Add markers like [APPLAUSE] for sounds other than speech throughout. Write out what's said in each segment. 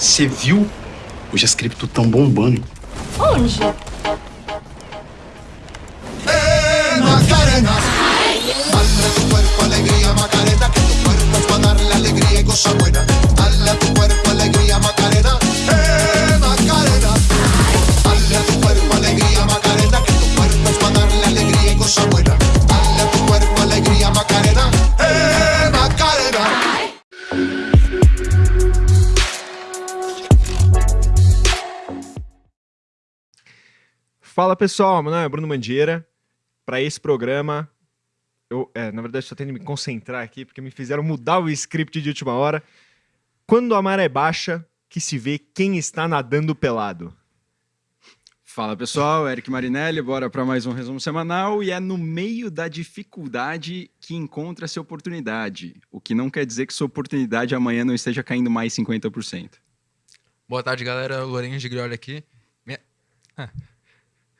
Você viu? Hoje as cripto tão bombando. Onde? Macarena. Dale a tu cuerpo alegría, Macarena, que tu cuerpo es para darle alegría y cosa buena. Dale a tu cuerpo Fala pessoal, meu nome é Bruno Mandieira. Para esse programa, eu, é, na verdade, estou tentando me concentrar aqui porque me fizeram mudar o script de última hora. Quando a maré baixa, que se vê quem está nadando pelado. Fala pessoal, Eric Marinelli, bora para mais um resumo semanal e é no meio da dificuldade que encontra-se oportunidade, o que não quer dizer que sua oportunidade amanhã não esteja caindo mais 50%. Boa tarde, galera. Lourenço de Grioli aqui. Minha,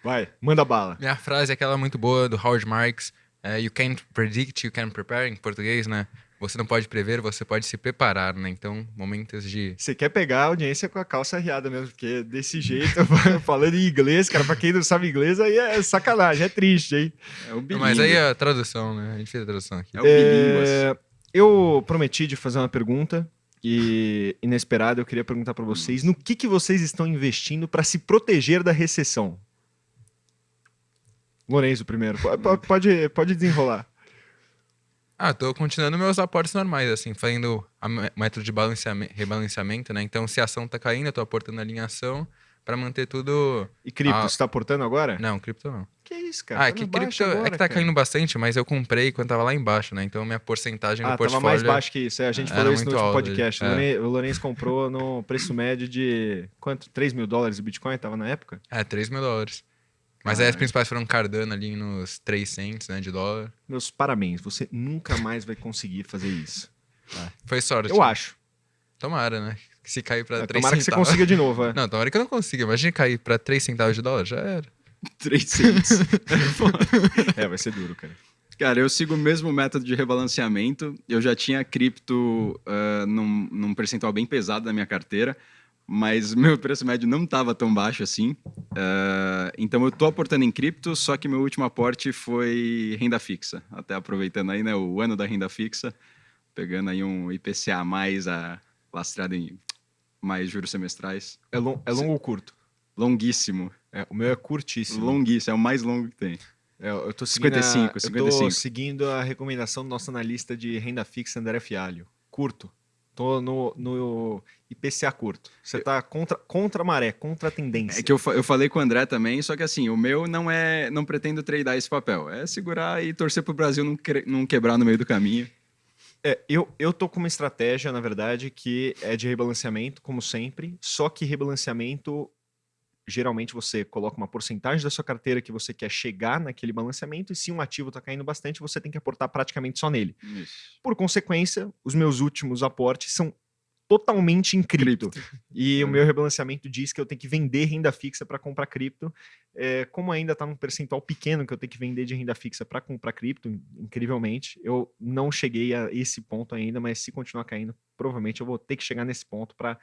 Vai, manda bala. minha frase é aquela muito boa do Howard Marks. é, you can't predict, you can prepare, em português, né? Você não pode prever, você pode se preparar, né? Então, momentos de... Você quer pegar a audiência com a calça riada mesmo, porque desse jeito, [LAUGHS] falando em inglês, cara, pra quem não sabe inglês, aí é sacanagem, é triste, hein? É o bilíngue. Mas aí é a tradução, né? A gente fez a tradução aqui. É o bilínguas. É, eu prometi de fazer uma pergunta e inesperada, eu queria perguntar pra vocês no que, que vocês estão investindo para se proteger da recessão. Lourenço primeiro, Po- po- pode, pode desenrolar. Ah, tô continuando meus aportes normais, assim, fazendo a método de balanceamento, rebalanceamento, né? Então, se a ação tá caindo, eu tô aportando a linha ação pra manter tudo... E cripto, Ah. você tá aportando agora? Não, cripto não. Que isso, cara? ah, Tá é que cripto é agora, que tá cara. caindo bastante, mas eu comprei quando tava lá embaixo, né? Então, minha porcentagem no Ah, portfólio... tava mais baixo que isso. é, a gente Era falou isso no último alto, podcast. é. O Lourenço comprou no preço médio de quanto? 3 mil dólares o Bitcoin tava na época? É, 3 mil dólares. Mas aí as principais foram Cardano ali nos 3 cents, né, de dólar. Meus parabéns, você nunca mais vai conseguir fazer isso. Foi sorte. Eu acho. Tomara, né? Que se cair pra 3 Tomara que você centavos. consiga de novo. é. Não, tomara que eu não consiga. Imagina cair pra 3 centavos de dólar, já era. [LAUGHS] 3 cents. É, vai ser duro, cara. Cara, eu sigo o mesmo método de rebalanceamento. Eu já tinha cripto ah, num, num percentual bem pesado da minha carteira, mas [LAUGHS] meu preço médio não estava tão baixo assim. Ah, então eu tô aportando em cripto, só que meu último aporte foi renda fixa. Até aproveitando aí, né, o ano da renda fixa, pegando aí um IPCA mais a, lastreado em mais juros semestrais. É, lon- é longo ou curto? Longuíssimo. É, o meu é curtíssimo. Longuíssimo, é o mais longo que tem. É, eu seguindo 55, a, Eu tô 55. seguindo a recomendação do nosso analista de renda fixa, André Fialho. Curto. Tô no, no IPCA curto. Você tá contra, contra a maré, contra a tendência. É que eu, eu falei com o André também, só que assim, o meu não é. Não pretendo tradear esse papel. É segurar e torcer pro Brasil não, não quebrar no meio do caminho. É, eu, eu tô com uma estratégia, na verdade, que é de rebalanceamento, como sempre, só que rebalanceamento, geralmente você coloca uma porcentagem da sua carteira que você quer chegar naquele balanceamento, e se um ativo tá caindo bastante, você tem que aportar praticamente só nele. Por consequência, os meus últimos aportes são totalmente em cripto. E o meu rebalanceamento diz que eu tenho que vender renda fixa para comprar cripto. É, como ainda está num percentual pequeno que eu tenho que vender de renda fixa para comprar cripto, in- incrivelmente, eu não cheguei a esse ponto ainda, mas se continuar caindo, provavelmente eu vou ter que chegar nesse ponto para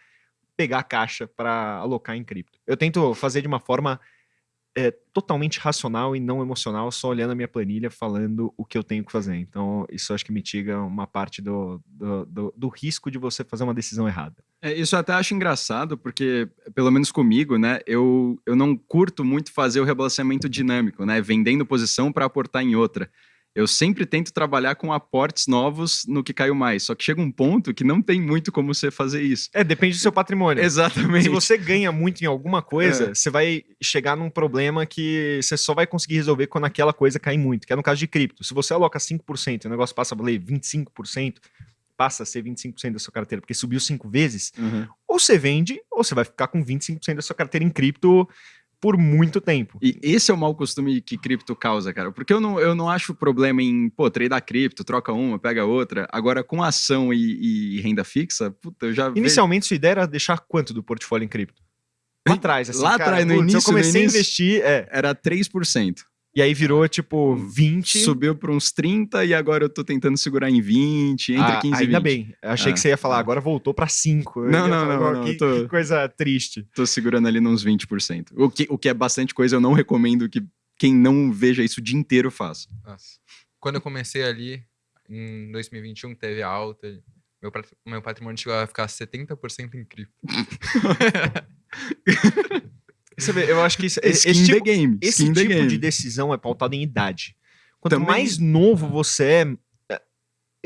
pegar a caixa para alocar em cripto. Eu tento fazer de uma forma é, totalmente racional e não emocional, só olhando a minha planilha, falando o que eu tenho que fazer. Então, isso acho que mitiga uma parte do, do, do- do risco de você fazer uma decisão errada. É, isso eu até acho engraçado, porque, pelo menos comigo, né, eu, eu não curto muito fazer o rebalanceamento dinâmico, né? Vendendo posição para aportar em outra. Eu sempre tento trabalhar com aportes novos no que caiu mais. Só que chega um ponto que não tem muito como você fazer isso. É, depende do seu patrimônio. Exatamente. Se você ganha muito em alguma coisa, É. você vai chegar num problema que você só vai conseguir resolver quando aquela coisa cair muito, que é no caso de cripto. Se você aloca 5% e o negócio passa a valer 25%, passa a ser 25% da sua carteira, porque subiu cinco vezes, Uhum. ou você vende, ou você vai ficar com 25% da sua carteira em cripto por muito tempo. E esse é o mau costume que cripto causa, cara. Porque eu não, eu não acho problema em, pô, tradar cripto, troca uma, pega outra. Agora, com ação e, e renda fixa, puta, eu já vejo- Inicialmente, sua ideia era deixar quanto do portfólio em cripto? Lá atrás, assim, Lá atrás, no início, Eu comecei no a início- investir, é, era 3%. E aí virou tipo 20. Subiu para uns 30 e agora eu tô tentando segurar em 20, entre Ah, 15 e 20. ainda bem. Eu achei Ah, que você ia falar, ah. agora voltou pra 5. Eu Não, não, falar, não, "Oh, não, Que, tô- que coisa triste. Tô segurando ali nos 20%. O que, o que é bastante coisa, eu não recomendo que quem não veja isso o dia inteiro faça. Nossa. Quando eu comecei ali, em 2021, teve a alta. Meu, meu patrimônio chegou a ficar 70% em cripto. [LAUGHS] [LAUGHS] Você vê, eu acho que isso, Skin esse the tipo, game. esse skin tipo game. de decisão é pautado em idade. Quanto Também- mais novo você é,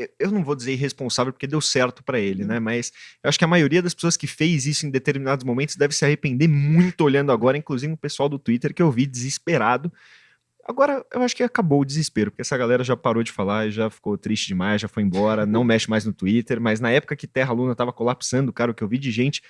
é, eu- não vou dizer irresponsável porque deu certo pra ele, Uhum. né? Mas eu acho que a maioria das pessoas que fez isso em determinados momentos deve se arrepender muito olhando agora, inclusive o pessoal do Twitter que eu vi desesperado. Agora, eu acho que acabou o desespero, porque essa galera já parou de falar e já ficou triste demais, já foi embora, não mexe mais no Twitter, mas na época que Terra Luna tava colapsando, cara, o que eu vi de gente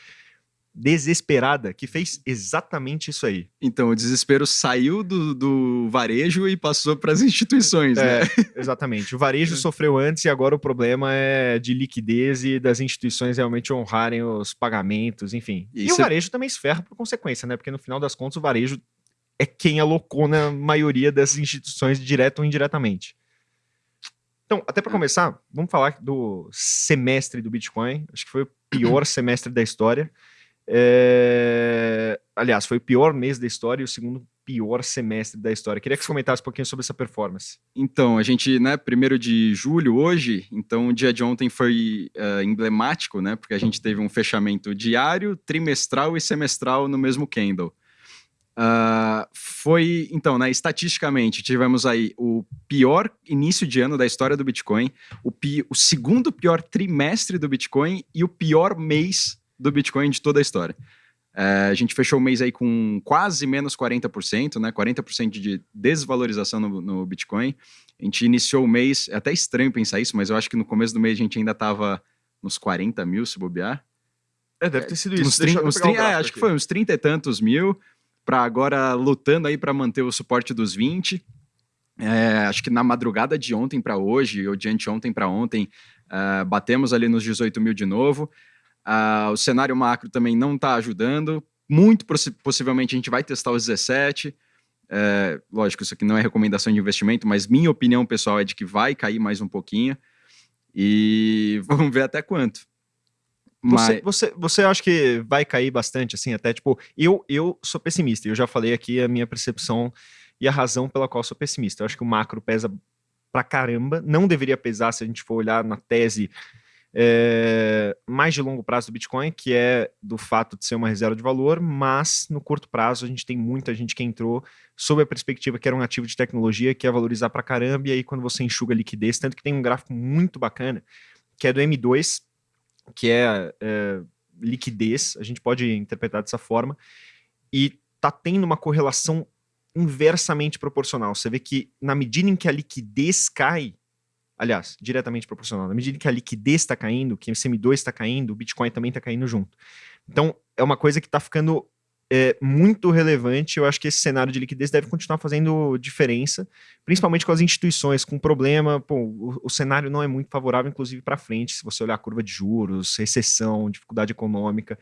desesperada que fez exatamente isso aí. Então, o desespero saiu do, do varejo e passou para as instituições, né? É, [LAUGHS] exatamente. O varejo [LAUGHS] sofreu antes e agora o problema é de liquidez e das instituições realmente honrarem os pagamentos, enfim. E E, o é- varejo também se ferra por consequência, né? Porque no final das contas o varejo é quem alocou na maioria das instituições, direto ou indiretamente. Então, até para começar, vamos falar do semestre do Bitcoin. Acho que foi o pior semestre da história. É, Aliás, foi o pior mês da história e o segundo pior semestre da história. Queria que você comentasse um pouquinho sobre essa performance. Então, a gente, né, primeiro de julho hoje, então o dia de ontem foi eh, emblemático, né, porque a gente teve um fechamento diário, trimestral e semestral no mesmo candle. Ah, foi, então, né, estatisticamente, tivemos aí o pior início de ano da história do Bitcoin, o, pi- o segundo pior trimestre do Bitcoin e o pior mês do Bitcoin de toda a história. Eh, a gente fechou o mês aí com quase menos 40%, né? 40% de desvalorização no, no Bitcoin. A gente iniciou o mês, é até estranho pensar isso, mas eu acho que no começo do mês a gente ainda estava nos 40 mil, se bobear. É, deve ter sido Uns 30, uns 30 é, acho que foi uns 30 e tantos mil, para agora lutando aí para manter o suporte dos 20. É, acho que na madrugada de ontem para hoje, ou de anteontem para ontem, ah, batemos ali nos 18 mil de novo. Ah, o cenário macro também não está ajudando. Muito possi- possivelmente a gente vai testar os 17. É, lógico, isso aqui não é recomendação de investimento, mas minha opinião pessoal é de que vai cair mais um pouquinho. E [LAUGHS] vamos ver até quanto. Você, Mas- você, você acha que vai cair bastante, assim, até tipo. Eu, eu sou pessimista, eu já falei aqui a minha percepção e a razão pela qual sou pessimista. Eu acho que o macro pesa pra caramba, não deveria pesar se a gente for olhar na tese é, mais de longo prazo do Bitcoin, que é do fato de ser uma reserva de valor, mas no curto prazo a gente tem muita gente que entrou sob a perspectiva que era um ativo de tecnologia que ia valorizar pra caramba, e aí quando você enxuga liquidez, tanto que tem um gráfico muito bacana, que é do M2, que é, é, liquidez, a gente pode interpretar dessa forma, e tá tendo uma correlação inversamente proporcional. Você vê que na medida em que a liquidez cai, aliás, diretamente proporcional, na medida que a liquidez está caindo, que o M2 está caindo, o Bitcoin também está caindo junto. Então, é uma coisa que está ficando é, muito relevante. Eu acho que esse cenário de liquidez deve continuar fazendo diferença, principalmente com as instituições com problema. Pô, o, o cenário não é muito favorável, inclusive para frente, se você olhar a curva de juros, recessão, dificuldade econômica.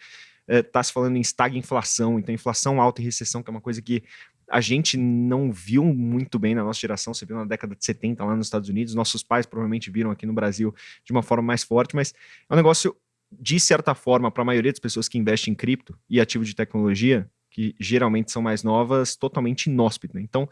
Está se falando em estagflação, então inflação alta e recessão, que é uma coisa que a gente não viu muito bem na nossa geração. Você viu na década de 70 lá nos Estados Unidos, nossos pais provavelmente viram aqui no Brasil de uma forma mais forte, mas é um negócio de certa forma, para a maioria das pessoas que investem em cripto e ativo de tecnologia, que geralmente são mais novas, totalmente inóspito. Né? Então,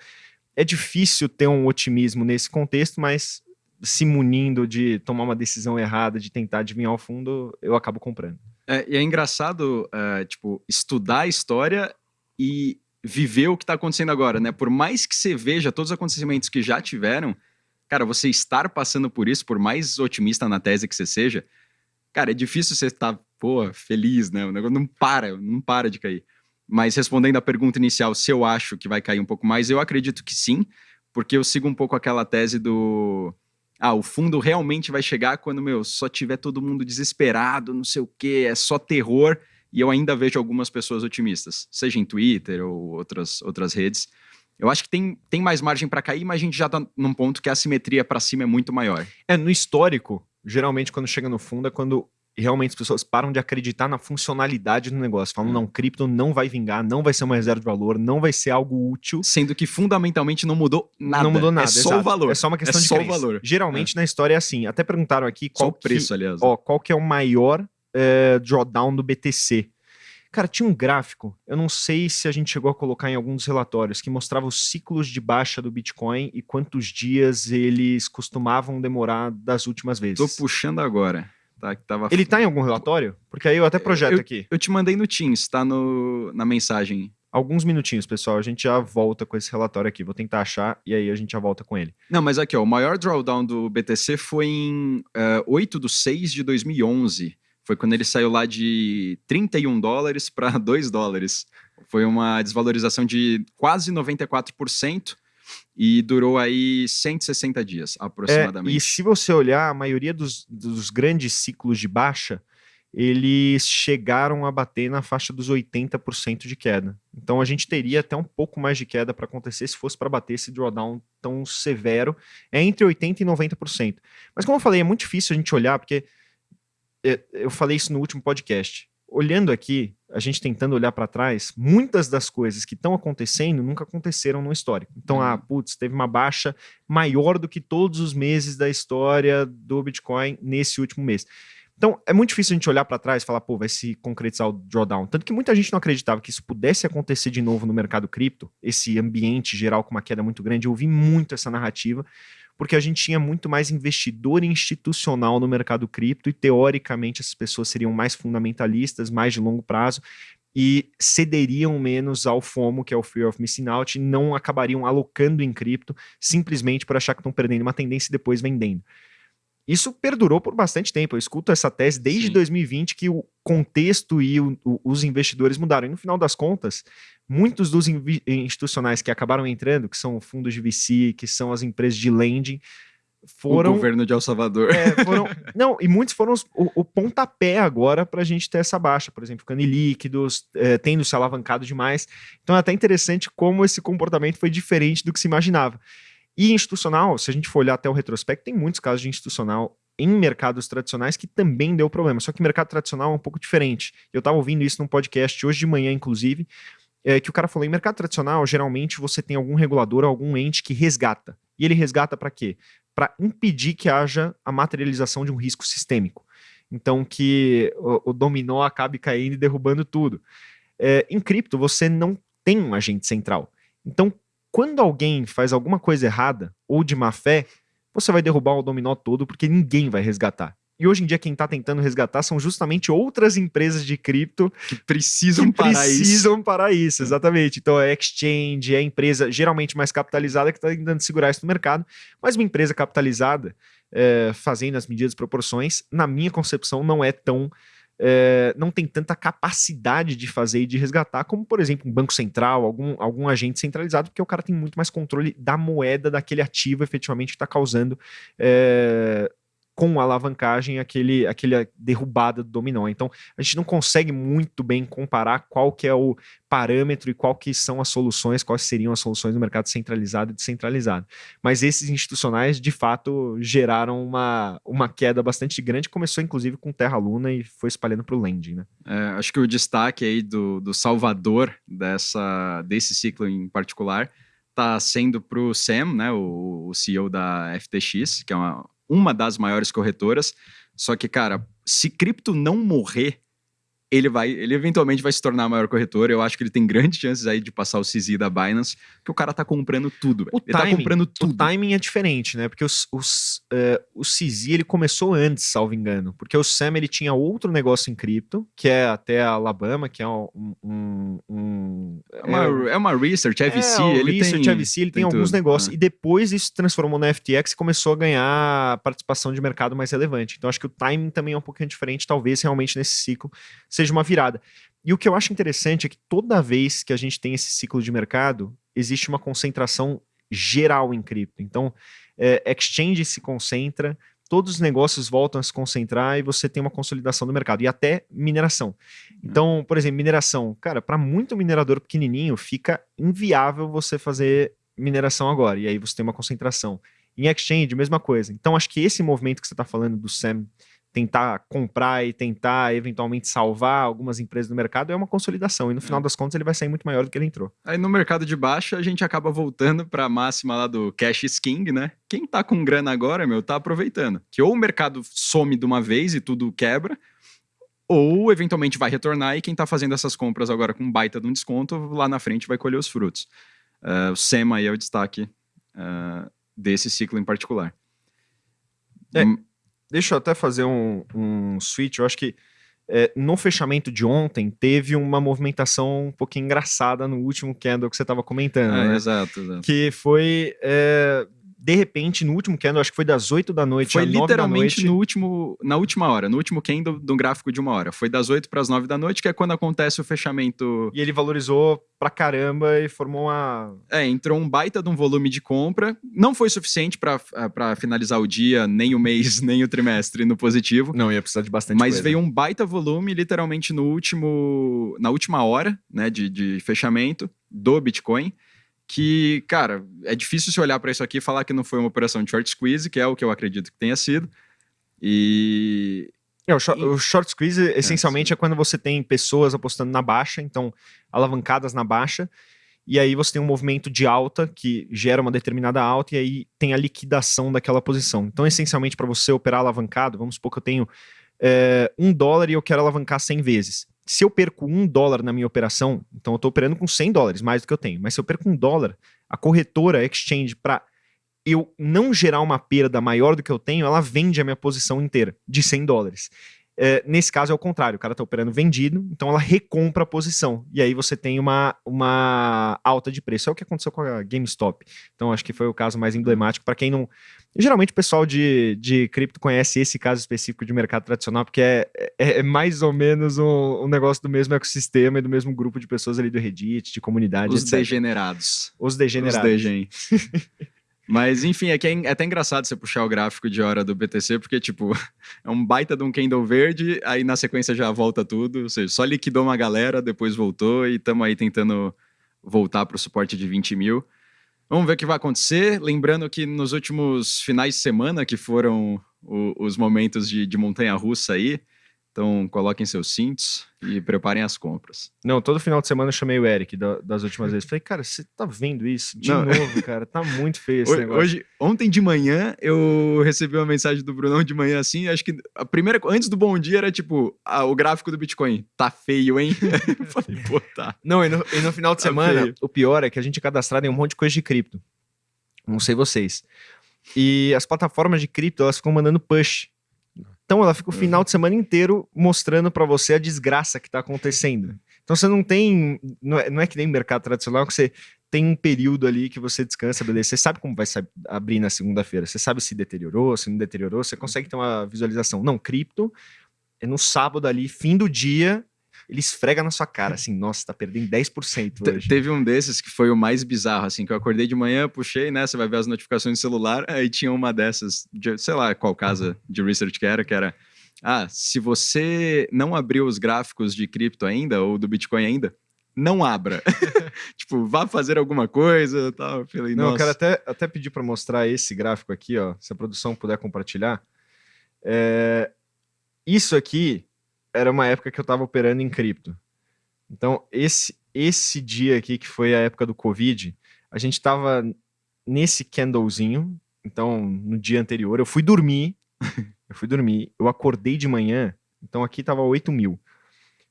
é difícil ter um otimismo nesse contexto, mas se munindo de tomar uma decisão errada, de tentar adivinhar o fundo, eu acabo comprando. É, e é engraçado, é, tipo, estudar a história e viver o que está acontecendo agora, né? Por mais que você veja todos os acontecimentos que já tiveram, cara, você estar passando por isso, por mais otimista na tese que você seja, cara, é difícil você estar, pô, feliz, né? O negócio não para, não para de cair. Mas respondendo à pergunta inicial, se eu acho que vai cair um pouco mais, eu acredito que sim, porque eu sigo um pouco aquela tese do. Ah, o fundo realmente vai chegar quando, meu, só tiver todo mundo desesperado, não sei o quê, é só terror, e eu ainda vejo algumas pessoas otimistas, seja em Twitter ou outras, outras redes. Eu acho que tem, tem mais margem para cair, mas a gente já tá num ponto que a simetria para cima é muito maior. É, no histórico, geralmente quando chega no fundo é quando realmente as pessoas param de acreditar na funcionalidade do negócio. É. Falam, não, cripto não vai vingar, não vai ser uma reserva de valor, não vai ser algo útil. Sendo que fundamentalmente não mudou nada. Não mudou nada. É só exato. o valor. É só uma questão É de só o crença. valor. Geralmente na história é assim. Até perguntaram aqui qual o preço, aliás. ó, qual que é o maior eh, drawdown do BTC. Cara, tinha um gráfico, eu não sei se a gente chegou a colocar em alguns relatórios, que mostrava os ciclos de baixa do Bitcoin e quantos dias eles costumavam demorar das últimas vezes. Tô puxando agora. Tá, que tava... Ele tá em algum relatório? Porque aí eu até projeto aqui. Eu te mandei no Teams, tá no, na mensagem. Alguns minutinhos, pessoal, a gente já volta com esse relatório aqui. Vou tentar achar e aí a gente já volta com ele. Não, mas aqui, ó, o maior drawdown do BTC foi em eh, 8 de 6 de 2011. Foi quando ele saiu lá de 31 dólares para 2 [LAUGHS] dólares. Foi uma desvalorização de quase 94% e durou aí 160 dias, É, aproximadamente. e se você olhar, a maioria dos, dos grandes ciclos de baixa, eles chegaram a bater na faixa dos 80% de queda. Então a gente teria até um pouco mais de queda para acontecer se fosse para bater esse drawdown tão severo. É entre 80% e 90%. Mas como eu falei, é muito difícil a gente olhar, porque é, eu falei isso no último podcast. Olhando aqui, a gente tentando olhar para trás, muitas das coisas que estão acontecendo nunca aconteceram no histórico. Então, Uhum. ah, putz, teve uma baixa maior do que todos os meses da história do Bitcoin nesse último mês. Então, é muito difícil a gente olhar para trás e falar, pô, vai se concretizar o drawdown. Tanto que muita gente não acreditava que isso pudesse acontecer de novo no mercado cripto, esse ambiente geral com uma queda muito grande. Eu ouvi muito essa narrativa, porque a gente tinha muito mais investidor institucional no mercado cripto e, teoricamente, essas pessoas seriam mais fundamentalistas, mais de longo prazo e cederiam menos ao FOMO, que é o Fear of Missing Out, e não acabariam alocando em cripto simplesmente por achar que estão perdendo uma tendência e depois vendendo. Isso perdurou por bastante tempo. Eu escuto essa tese desde Sim. 2020 que o contexto e o- o- os investidores mudaram. E no final das contas, muitos dos institucionais que acabaram entrando, que são fundos de VC, que são as empresas de lending, foram O governo de El Salvador. é, foram- [LAUGHS] não, e muitos foram os- o, o pontapé agora para a gente ter essa baixa, por exemplo, ficando ilíquidos, é, tendo se alavancado demais. Então é até interessante como esse comportamento foi diferente do que se imaginava. E institucional, se a gente for olhar até o retrospecto, tem muitos casos de institucional em mercados tradicionais que também deu problema. Só que mercado tradicional é um pouco diferente. Eu estava ouvindo isso num podcast hoje de manhã, inclusive, é, que o cara falou: em mercado tradicional, geralmente você tem algum regulador, algum ente que resgata. E ele resgata para quê? Para impedir que haja a materialização de um risco sistêmico. Então, que o, o dominó acabe caindo e derrubando tudo. É, em cripto, você não tem um agente central. Então, quando alguém faz alguma coisa errada ou de má fé, você vai derrubar o dominó todo porque ninguém vai resgatar. E hoje em dia, quem está tentando resgatar são justamente outras empresas de cripto Que precisam que parar isso. precisam parar isso, exatamente. Então é exchange, é a empresa geralmente mais capitalizada que está tentando segurar isso no mercado, mas uma empresa capitalizada, é, fazendo as medidas e proporções, na minha concepção, não é tão. É, não tem tanta capacidade de fazer e de resgatar, como, por exemplo, um banco central, algum, algum agente centralizado, porque o cara tem muito mais controle da moeda, daquele ativo efetivamente que está causando é, com a alavancagem aquele, aquele derrubada do dominó. Então, a gente não consegue muito bem comparar qual que é o parâmetro e qual que são as soluções, quais seriam as soluções no mercado centralizado e descentralizado. Mas esses institucionais, de fato, geraram uma, uma queda bastante grande, começou inclusive com Terra Luna e foi espalhando para o lending, né? É, acho que o destaque aí do, do salvador dessa, desse ciclo em particular está sendo para o Sam, né, o, o CEO da FTX, que é uma, uma das maiores corretoras. Só que, cara, se cripto não morrer, ele vai, ele eventualmente vai se tornar a maior corretora. Eu acho que ele tem grandes chances aí de passar o CZ da Binance, porque o cara tá comprando tudo. O ele tá timing- comprando O tudo. timing é diferente, né? Porque os, os, eh, o CZ ele começou antes, salvo engano. Porque o Sam ele tinha outro negócio em cripto, que é até a Alabama, que é um. um- um- É uma, é uma research, é, o ele Research, tem... AVC, ele tem, tem alguns tudo, negócios. é. E depois isso se transformou na FTX e começou a ganhar participação de mercado mais relevante. Então acho que o timing também é um pouquinho diferente, talvez realmente nesse ciclo seja uma virada. E o que eu acho interessante é que toda vez que a gente tem esse ciclo de mercado, existe uma concentração geral em cripto. Então, é, exchange se concentra, todos os negócios voltam a se concentrar e você tem uma consolidação do mercado. E até mineração. Então, por exemplo, mineração. Cara, para muito minerador pequenininho, fica inviável você fazer mineração agora. E aí você tem uma concentração. Em exchange, mesma coisa. Então, acho que esse movimento que você está falando do Sam tentar comprar e tentar eventualmente salvar algumas empresas no mercado, é uma consolidação. E no final das contas ele vai sair muito maior do que ele entrou. Aí no mercado de baixa a gente acaba voltando para a máxima lá do cash is king, né? Quem tá com grana agora, meu, tá aproveitando. Que ou o mercado some de uma vez e tudo quebra, ou eventualmente vai retornar e quem tá fazendo essas compras agora com baita de um desconto, lá na frente vai colher os frutos. Uh, o SEMA aí é o destaque uh, desse ciclo em particular. É, deixa eu até fazer um, um switch. Eu acho que é, no fechamento de ontem teve uma movimentação um pouquinho engraçada no último candle que você estava comentando. É, né? Exato, exato. Que foi. é, de repente, no último candle, acho que foi das 8 da noite Foi às 9 da literalmente noite. no último, na última hora, no último candle do gráfico de uma hora. Foi das 8 para as 9 da noite, que é quando acontece o fechamento. E ele valorizou pra caramba e formou uma. É, entrou um baita de um volume de compra. Não foi suficiente para finalizar o dia, nem o mês, [LAUGHS] nem o trimestre no positivo. Não, ia precisar de bastante Mas coisa. veio um baita volume, literalmente no último, na última hora, né, de, de fechamento do Bitcoin. Que, cara, é difícil se olhar para isso aqui e falar que não foi uma operação de short squeeze, que é o que eu acredito que tenha sido. E É, o, short, o short squeeze, essencialmente, é, quando você tem pessoas apostando na baixa, então alavancadas na baixa, e aí você tem um movimento de alta que gera uma determinada alta, e aí tem a liquidação daquela posição. Então, essencialmente, para você operar alavancado, vamos supor que eu tenho é, um dólar e eu quero alavancar 100 vezes. Se eu perco um dólar na minha operação, então eu estou operando com 100 dólares, mais do que eu tenho, mas se eu perco um dólar, a corretora, a exchange, para eu não gerar uma perda maior do que eu tenho, ela vende a minha posição inteira de 100 dólares. É, nesse caso é o contrário, o cara está operando vendido, então ela recompra a posição. E aí você tem uma, uma alta de preço. É o que aconteceu com a GameStop. Então acho que foi o caso mais emblemático. Para quem não. Geralmente o pessoal de, de cripto conhece esse caso específico de mercado tradicional, porque é, é, é mais ou menos um, um, negócio do mesmo ecossistema e do mesmo grupo de pessoas ali do Reddit, de comunidade. Os etc. degenerados. Os degenerados. Os degen. [LAUGHS] Mas, enfim, é que é até engraçado você puxar o gráfico de hora do BTC, porque, tipo, [LAUGHS] é um baita de um candle verde, aí na sequência já volta tudo, ou seja, só liquidou uma galera, depois voltou e estamos aí tentando voltar para o suporte de 20 mil. Vamos ver o que vai acontecer. Lembrando que nos últimos finais de semana, que foram o, os momentos de, de montanha-russa aí, então coloquem seus cintos e preparem as compras. Não, todo final de semana eu chamei o Eric da, das últimas vezes. Falei, cara, você tá vendo isso? De Não. novo, cara, tá muito feio esse Hoje, negócio. hoje- ontem de manhã, eu recebi uma mensagem do Brunão de manhã assim. Acho que a primeira, antes do bom dia, era tipo: ah, o gráfico do Bitcoin tá feio, hein? [LAUGHS] falei, pô, tá. Não, e no, e no final de Tá semana, feio. o pior é que a gente é cadastrado em um monte de coisa de cripto. Não sei vocês. E as plataformas de cripto, elas ficam mandando push. Então ela fica o final de semana inteiro mostrando pra você a desgraça que tá acontecendo. Então você não tem. Não é, não é que nem mercado tradicional que você tem um período ali que você descansa, beleza. Você sabe como vai abrir na segunda-feira. Você sabe se deteriorou, se não deteriorou. Você consegue ter uma visualização. Não, cripto é no sábado ali, fim do dia, ele esfrega na sua cara, [LAUGHS] assim, nossa, tá perdendo 10% Te- hoje. Teve um desses que foi o mais bizarro, assim, que eu acordei de manhã, puxei, né? Você vai ver as notificações do celular, aí tinha uma dessas, de, sei lá qual casa de research que era, que era. Ah, se você não abriu os gráficos de cripto ainda, ou do Bitcoin ainda, não abra. [LAUGHS] tipo, vá fazer alguma coisa tal. Eu falei, Não, eu nossa. quero até, até pedir para mostrar esse gráfico aqui, ó, se a produção puder compartilhar. É, Isso aqui era uma época que eu estava operando em cripto. Então, esse, esse dia aqui, que foi a época do Covid, a gente estava nesse candlezinho. Então, no dia anterior, eu fui dormir. [LAUGHS] eu fui dormir. Eu acordei de manhã. Então, aqui tava 8 mil.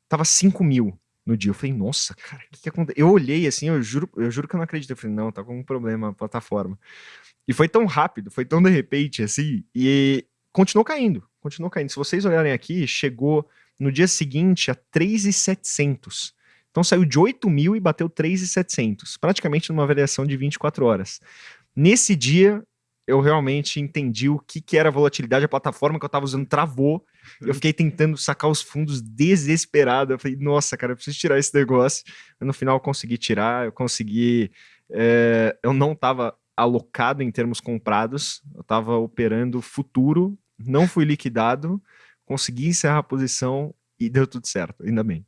Tava 5 mil no dia. Eu falei, nossa, cara, o que, que aconteceu? Eu olhei assim, eu juro, eu juro que eu não acredito. Eu falei, não, tá com um problema a plataforma. E foi tão rápido, foi tão de repente assim, e continuou caindo, continuou caindo. Se vocês olharem aqui, chegou no dia seguinte a 3,700. Então saiu de 8 mil e bateu 3,700, praticamente numa variação de 24 horas. Nesse dia, eu realmente entendi o que, que era volatilidade, a plataforma que eu estava usando travou. Eu fiquei tentando sacar os fundos desesperado. Eu falei, nossa, cara, eu preciso tirar esse negócio. No final eu consegui tirar, eu consegui. é, eu não estava alocado em termos comprados, eu estava operando futuro, não fui liquidado, consegui encerrar a posição e deu tudo certo, ainda bem.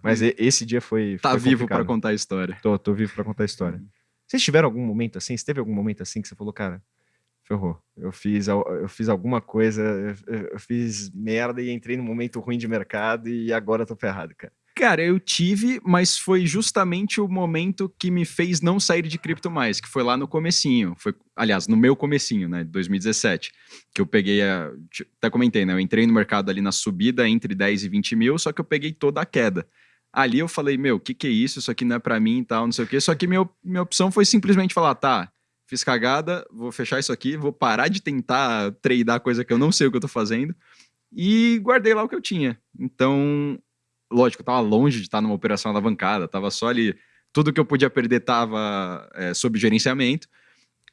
Mas esse dia foi. Tá foi vivo para contar a história. Tô, tô vivo pra contar a história. Vocês tiveram algum momento assim? Você teve algum momento assim que você falou, cara, Ferrou. Eu fiz, eu fiz alguma coisa, eu, eu fiz merda e entrei num momento ruim de mercado e agora eu tô ferrado, cara. Cara, eu tive, mas foi justamente o momento que me fez não sair de cripto mais, que foi lá no comecinho. Foi, aliás, no meu comecinho, né, de 2017, que eu peguei a... Até comentei, né, eu entrei no mercado ali na subida entre 10 e 20 mil, só que eu peguei toda a queda. Ali eu falei, meu, o que que é isso? Isso aqui não é pra mim e tal, não sei o quê. Só que minha, minha opção foi simplesmente falar, tá, fiz cagada, vou fechar isso aqui, vou parar de tentar tradear coisa que eu não sei o que eu tô fazendo e guardei lá o que eu tinha. Então, lógico, eu tava longe de estar numa operação alavancada, tava só ali, tudo que eu podia perder tava é, sob gerenciamento,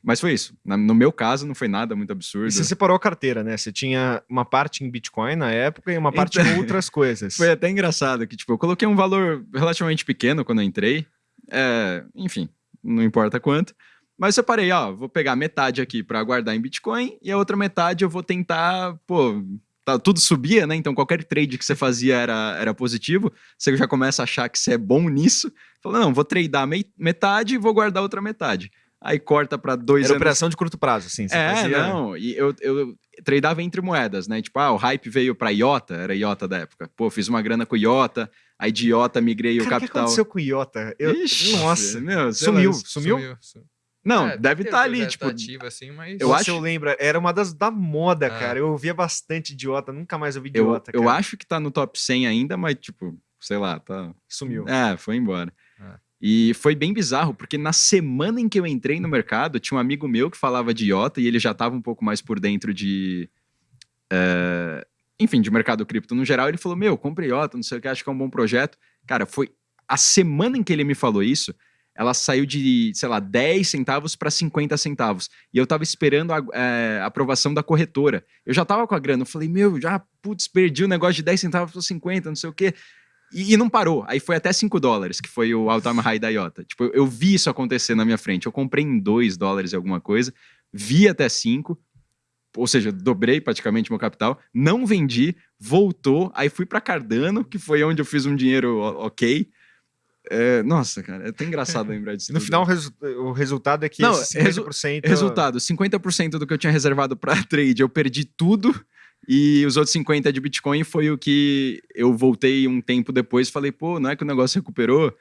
mas foi isso. No meu caso, não foi nada muito absurdo. E você separou a carteira, né? Você tinha uma parte em Bitcoin na época e uma parte Então- em [LAUGHS] outras coisas. Foi até engraçado que, tipo, eu coloquei um valor relativamente pequeno quando eu entrei. É, enfim, não importa quanto. Mas eu separei, ó, vou pegar metade aqui para guardar em Bitcoin e a outra metade eu vou tentar, pô, tá, tudo subia, né? Então qualquer trade que você fazia era, era positivo. Você já começa a achar que você é bom nisso. Fala, não, vou tradear metade e vou guardar outra metade. Aí corta para dois Era anos operação de curto prazo. Você é, fazia... não. E eu, eu tradeava entre moedas, né? Tipo, ah, o hype veio pra IOTA, era IOTA da época. Pô, fiz uma grana com IOTA, aí de IOTA migrei o Cara, o que capital. aconteceu com Iota? Eu... Ixi, Nossa, meu, sumiu, isso- sumiu? Não, É, deve estar ali, projeto tipo. assim, mas... eu acho- eu lembro, era uma das da moda, Ah. cara. Eu ouvia bastante idiota, nunca mais ouvi Eu, idiota, eu cara. acho que tá no top 100 ainda, mas, tipo, sei lá, tá. Sumiu. É, foi embora. É. E foi bem bizarro, porque na semana em que eu entrei no mercado, tinha um amigo meu que falava de IOTA e ele já estava um pouco mais por dentro de. é, enfim, de mercado cripto no geral. Ele falou: Meu, comprei IOTA, não sei o que, acho que é um bom projeto. Cara, foi a semana em que ele me falou isso, ela saiu de, sei lá, 10 centavos para 50 centavos. E eu tava esperando a é, aprovação da corretora. Eu já tava com a grana, eu falei: Meu, já, putz, perdi o negócio de 10 centavos para 50, não sei o que. E, e não parou. Aí foi até 5 dólares, que foi o all-time high da IOTA. Tipo, eu, eu vi isso acontecer na minha frente. Eu comprei em 2 dólares alguma coisa, vi até 5, ou seja, dobrei praticamente meu capital, não vendi, voltou, aí fui para Cardano, que foi onde eu fiz um dinheiro ok. É, nossa, cara, é até engraçado [LAUGHS] lembrar disso. No tudo. final, o, resu- o resultado é que Não, esse resu- 50%... Resultado: 50% do que eu tinha reservado para [LAUGHS] trade, eu perdi tudo. E os outros 50 de Bitcoin foi o que eu voltei um tempo depois e falei, pô, não é que o negócio recuperou?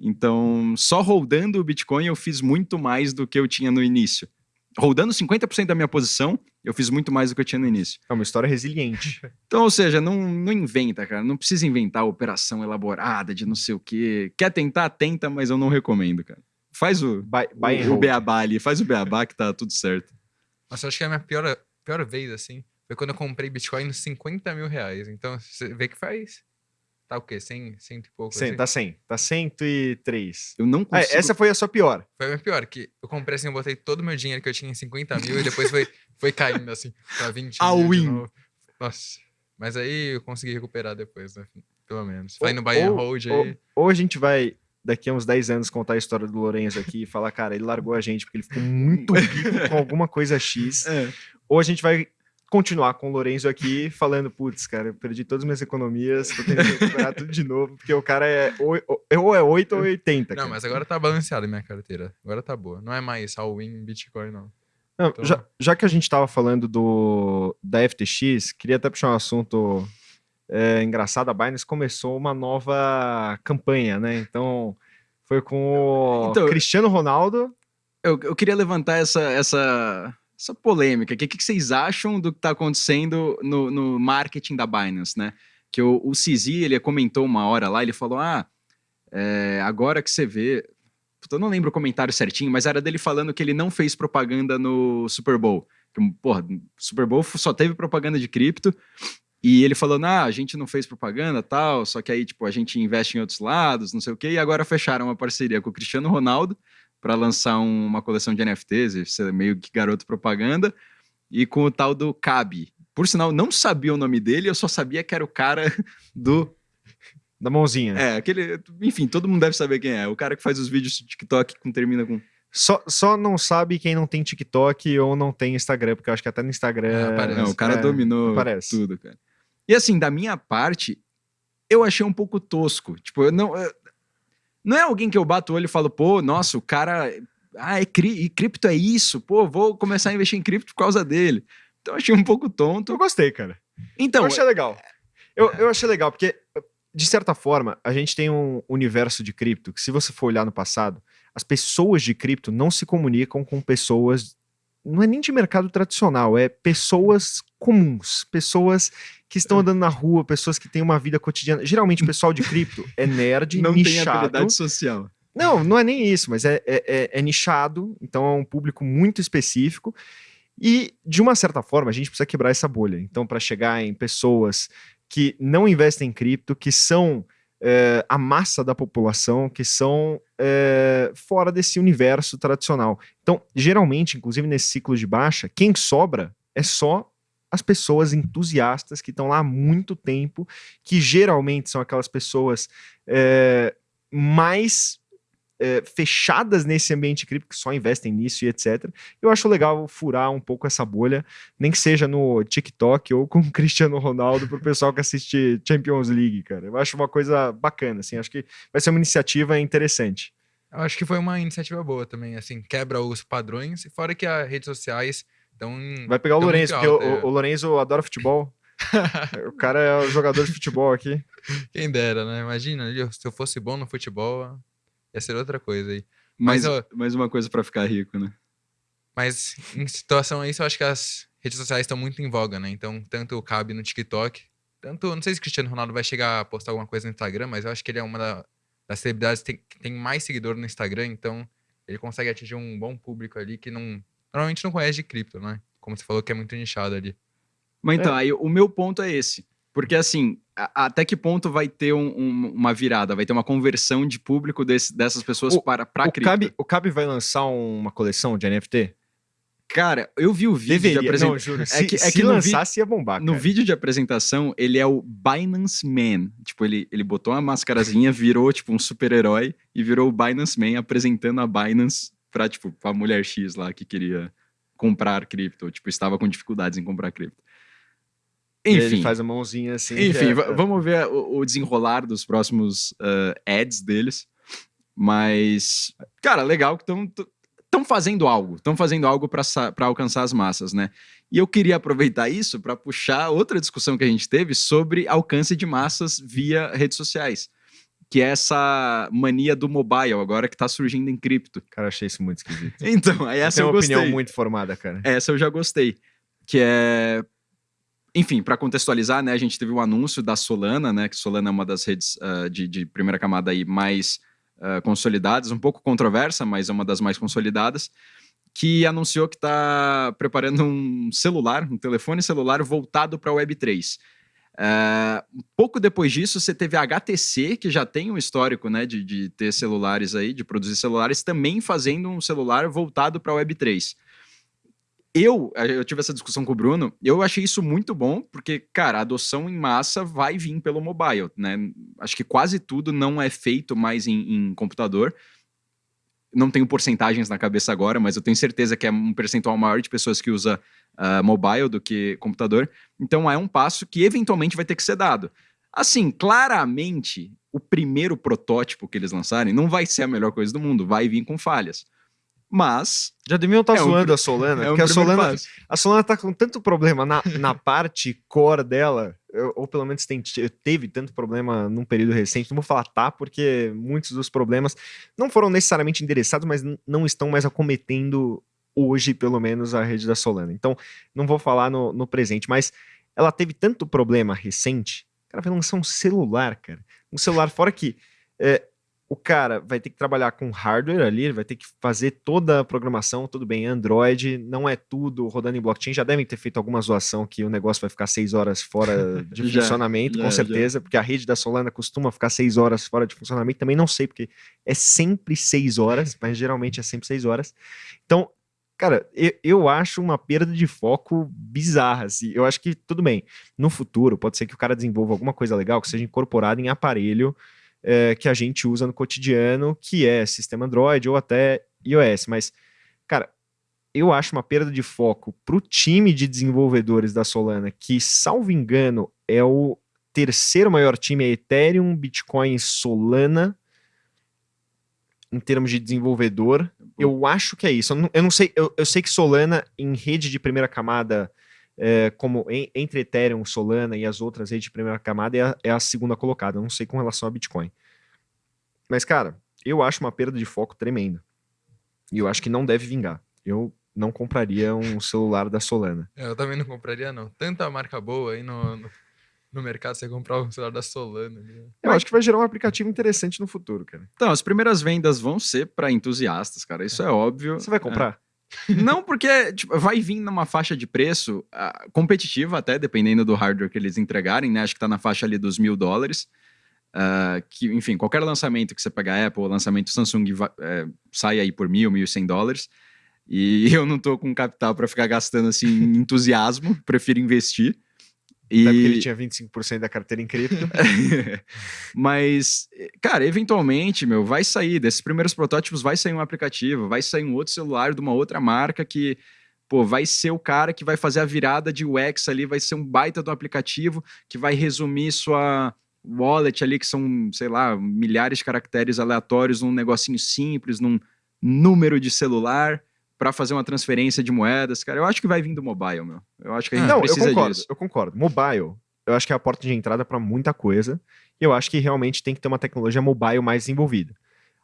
Então, só rodando o Bitcoin eu fiz muito mais do que eu tinha no início. Rodando 50% da minha posição, eu fiz muito mais do que eu tinha no início. É uma história resiliente. [LAUGHS] Então, ou seja, não, não inventa, cara. Não precisa inventar operação elaborada de não sei o quê. Quer tentar, tenta, mas eu não recomendo, cara. Faz o, Buy, buy o, o beabá ali, faz o beabá que tá tudo certo. Nossa, eu acho que a minha pior, pior vez, assim, foi quando eu comprei Bitcoin nos 50 mil reais. Então, você vê que faz... Tá o quê? 100, 100 e pouco, Cem- assim? Tá 100. Tá 103. Eu não Ah, consigo. essa foi a sua pior. Foi a minha pior, que eu comprei assim, eu botei todo o meu dinheiro que eu tinha em 50 mil e depois foi, foi caindo, assim, pra 20 All mil de in. novo. Nossa. Mas aí eu consegui recuperar depois, né? Pelo menos. Ou- Vai no ou- hold ou- aí. Ou a gente vai, daqui a uns 10 anos, contar a história do Lourenço aqui e falar, cara, ele largou a gente porque ele ficou muito rico com [LAUGHS] alguma coisa X. É. Ou a gente vai continuar com o Lourenço aqui [LAUGHS] falando, putz, cara, eu perdi todas as minhas economias, tô tendo que recuperar tudo de novo, porque o cara é ou, ou é 8 ou 80. Não, cara. mas agora tá balanceado a minha carteira. Agora tá boa. Não é mais all-in Bitcoin, não. Não, Então- já, já que a gente tava falando do, da FTX, queria até puxar um assunto é, engraçado. A Binance começou uma nova campanha, né? Então, foi com o Então, Cristiano Ronaldo. Eu, eu queria levantar essa, essa, essa polêmica. O que, que vocês acham do que está acontecendo no, no marketing da Binance, né? Que o, o CZ, ele comentou uma hora lá, ele falou, ah, é, agora que você vê... Puta, Eu não lembro o comentário certinho, mas era dele falando que ele não fez propaganda no Super Bowl. Que, porra, Super Bowl só teve propaganda de cripto. E ele falou, ah, a gente não fez propaganda tal, só que aí, tipo, a gente investe em outros lados, não sei o quê. E agora fecharam uma parceria com o Cristiano Ronaldo para lançar um- uma coleção de NFTs, meio que garoto propaganda, e com o tal do Cabe. Por sinal, não sabia o nome dele, eu só sabia que era o cara [LAUGHS] do. Da mãozinha. É, aquele. Enfim, todo mundo deve saber quem é. O cara que faz os vídeos de TikTok que termina com. Só, só não sabe quem não tem TikTok ou não tem Instagram, porque eu acho que até no Instagram. É. Não, o cara é, dominou tudo, cara. E assim, da minha parte, eu achei um pouco tosco. Tipo, eu não. eu- Não é alguém que eu bato o olho e falo, pô, nossa, o cara ah, é cri e cripto é isso, pô, vou começar a investir em cripto por causa dele. Então eu achei um pouco tonto. Eu gostei, cara. Então, eu achei legal. Eu, eu achei legal, porque, de certa forma, a gente tem um universo de cripto que, se você for olhar no passado, as pessoas de cripto não se comunicam com pessoas. Não é nem de mercado tradicional, é pessoas comuns, pessoas que estão andando na rua, pessoas que têm uma vida cotidiana. Geralmente, o pessoal de [LAUGHS] cripto é nerd, não tem nichado. habilidade social. Não, não é nem isso, mas é, é, é- é nichado, então é um público muito específico. E, de uma certa forma, a gente precisa quebrar essa bolha. Então, para chegar em pessoas que não investem em cripto, que são é, a massa da população, que são é, fora desse universo tradicional. Então, geralmente, inclusive nesse ciclo de baixa, quem sobra é só as pessoas entusiastas que estão lá há muito tempo, que geralmente são aquelas pessoas é, mais é, fechadas nesse ambiente cripto, que só investem nisso e etc. Eu acho legal furar um pouco essa bolha, nem que seja no TikTok ou com o [LAUGHS] Cristiano Ronaldo, pro pessoal que assiste Champions League, cara. Eu acho uma coisa bacana, assim, acho que vai ser uma iniciativa interessante. Eu acho que foi uma iniciativa boa também, assim, quebra os padrões, e fora que as redes sociais estão. Vai pegar o Lourenço, porque o, o, o Lourenço adora futebol. [LAUGHS] o cara é o jogador de futebol aqui. Quem dera, né? Imagina, se eu fosse bom no futebol, ia ser outra coisa aí. Mais, Mas, ó, mais uma coisa pra ficar rico, né? Mas em situação a isso, eu acho que as redes sociais estão muito em voga, né? Então, tanto cabe no TikTok, tanto. Não sei se o Cristiano Ronaldo vai chegar a postar alguma coisa no Instagram, mas eu acho que ele é uma da- das celebridades que tem, que tem mais seguidor no Instagram, então ele consegue atingir um bom público ali que não. Normalmente não conhece de cripto, né? Como você falou que é muito nichado ali. Mas então, aí o meu ponto é esse. Porque assim, até que ponto vai ter um- um- uma virada? Vai ter uma conversão de público desse- dessas pessoas O- para pra o, cripto? Cabe, o Cabe vai lançar uma coleção de NFT? Cara, eu vi o vídeo de Deveria, apresentação. não, juro. É se que- é se que no lançasse ia bombar, No cara. vídeo de apresentação, ele é o Binance Man. Tipo, ele, ele botou uma mascarazinha, [LAUGHS] virou, tipo, um super-herói e virou o Binance Man apresentando a Binance pra, tipo, pra mulher X lá que queria comprar cripto. Tipo, estava com dificuldades em comprar cripto. Ele Enfim, faz a mãozinha assim. enfim, é- va- vamos ver o, o desenrolar dos próximos ah, ads deles. Mas, cara, legal que estão estão fazendo algo, estão fazendo algo para alcançar as massas, né? E eu queria aproveitar isso para puxar outra discussão que a gente teve sobre alcance de massas via redes sociais, que é essa mania do mobile agora que está surgindo em cripto. Cara, achei isso muito esquisito. [LAUGHS] Então, aí essa Tem eu uma gostei. opinião muito formada, cara. Essa eu já gostei. Que é. Enfim, para contextualizar, né, a gente teve um anúncio da Solana, né? Que Solana é uma das redes ah, de, de primeira camada aí mais ah, consolidadas, um pouco controversa, mas é uma das mais consolidadas, que anunciou que está preparando um celular, um telefone celular voltado para a Web3. Ah, um pouco depois disso, você teve a HTC, que já tem um histórico né, de, de ter celulares aí, de produzir celulares, também fazendo um celular voltado para a Web3 eu, eh, eu tive essa discussão com o Bruno, eu achei isso muito bom, porque, cara, a adoção em massa vai vir pelo mobile, né? Acho que quase tudo não é feito mais em, em computador. Não tenho porcentagens na cabeça agora, mas eu tenho certeza que é um percentual maior de pessoas que usa ah, mobile do que computador. Então é um passo que eventualmente vai ter que ser dado. Assim, claramente, o primeiro protótipo que eles lançarem não vai ser a melhor coisa do mundo, vai vir com falhas. Mas Já deviam estar É um zoando pri- a Solana, é um porque a primeiro Solana, passo. a Solana tá com tanto problema na, na parte core dela, eu- ou pelo menos tem- teve tanto problema num período recente. Não vou falar tá, porque muitos dos problemas não foram necessariamente endereçados, mas não estão mais acometendo hoje, pelo menos, a rede da Solana. Então, não vou falar no, no presente, mas ela teve tanto problema recente, o cara vai lançar um celular, cara. Um celular fora que é, o cara vai ter que trabalhar com hardware ali, ele vai ter que fazer toda a programação, tudo bem, Android, não é tudo rodando em blockchain, já devem ter feito alguma zoação que o negócio vai ficar seis horas fora [LAUGHS] de Já, funcionamento, já, com já. certeza, porque a rede da Solana costuma ficar seis horas fora de funcionamento, também não sei, porque é sempre seis horas, [LAUGHS] mas geralmente é sempre seis horas. Então, cara, eu, eu acho uma perda de foco bizarra, assim, eu acho que, tudo bem, no futuro, pode ser que o cara desenvolva alguma coisa legal que seja incorporada em aparelho, é, que a gente usa no cotidiano, que é sistema Android ou até iOS. Mas, cara, eu acho uma perda de foco para o time de desenvolvedores da Solana, que, salvo engano, é o terceiro maior time, é Ethereum, Bitcoin e Solana, em termos de desenvolvedor. Eu acho que é isso. Eu não, eu não sei, eu, eu sei que Solana em rede de primeira camada, é, como em- entre Ethereum, Solana e as outras redes de primeira camada, é a, é a segunda colocada. Eu não sei com relação a Bitcoin. Mas, cara, eu acho uma perda de foco tremenda. E eu acho que não deve vingar. Eu não compraria um [LAUGHS] celular da Solana. É, Eu também não compraria, não. Tanta marca boa aí no, no, no mercado, você comprar um celular da Solana. né? Eu acho que vai gerar um aplicativo interessante no futuro, cara. Então, as primeiras vendas vão ser para entusiastas, cara. Isso é óbvio. Você vai comprar? Não, porque tipo, vai vir numa faixa de preço ah, competitiva, até dependendo do hardware que eles entregarem, né? Acho que tá na faixa ali dos mil dólares. Ah, que, enfim, qualquer lançamento que você pegar Apple, lançamento Samsung, va- é, sai aí por mil, mil e cem dólares. E [LAUGHS] eu não tô com capital para ficar gastando assim entusiasmo, prefiro investir. E... Até porque ele tinha 25% da carteira em cripto. [LAUGHS] Mas, cara, eventualmente, meu, vai sair desses primeiros protótipos, vai sair um aplicativo, vai sair um outro celular de uma outra marca que, pô, vai ser o cara que vai fazer a virada de UX ali, vai ser um baita do aplicativo que vai resumir sua wallet ali, que são, sei lá, milhares de caracteres aleatórios num negocinho simples, num número de celular para fazer uma transferência de moedas, cara. Eu acho que vai vir do mobile, meu. Eu acho que a gente Não, eu precisa concordo, disso. eu concordo. Mobile, eu acho que é a porta de entrada para muita coisa. E eu acho que realmente tem que ter uma tecnologia mobile mais desenvolvida.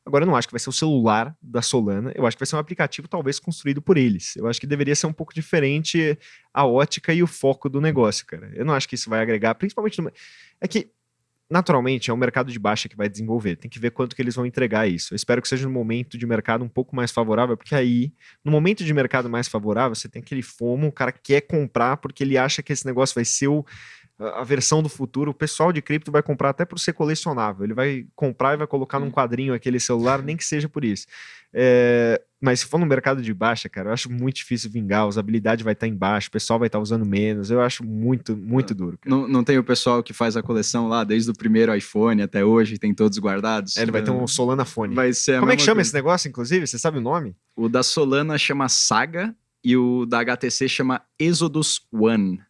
Agora, eu não acho que vai ser o celular da Solana, eu acho que vai ser um aplicativo talvez construído por eles. Eu acho que deveria ser um pouco diferente a ótica e o foco do negócio, cara. Eu não acho que isso vai agregar, principalmente no... É que, naturalmente, é um mercado de baixa que vai desenvolver. Tem que ver quanto que eles vão entregar isso. Eu espero que seja um momento de mercado um pouco mais favorável, porque aí, no momento de mercado mais favorável, você tem aquele fomo, o cara quer comprar porque ele acha que esse negócio vai ser o, a versão do futuro. O pessoal de cripto vai comprar até por ser colecionável. Ele vai comprar e vai colocar num quadrinho aquele celular, nem que seja por isso. É, mas se for no mercado de baixa, cara, eu acho muito difícil vingar. A usabilidade vai estar embaixo, o pessoal vai estar usando menos. Eu acho muito, muito duro. cara. Não, não tem o pessoal que faz a coleção lá desde o primeiro iPhone até hoje, tem todos guardados? É, ele vai ter um Solana Fone. Vai ser Como é que chama coisa. esse negócio, inclusive? Você sabe o nome? O da Solana chama Saga e o da HTC chama Exodus One.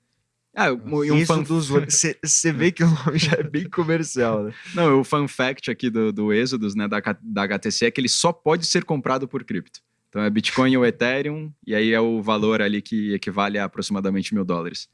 Ah, e um Isso fan... dos Você vê que o nome já é bem comercial, né? Não, o fun fact aqui do, do Exodus, né, da, da HTC, é que ele só pode ser comprado por cripto. Então é Bitcoin ou Ethereum, e aí é o valor ali que equivale a aproximadamente mil dólares.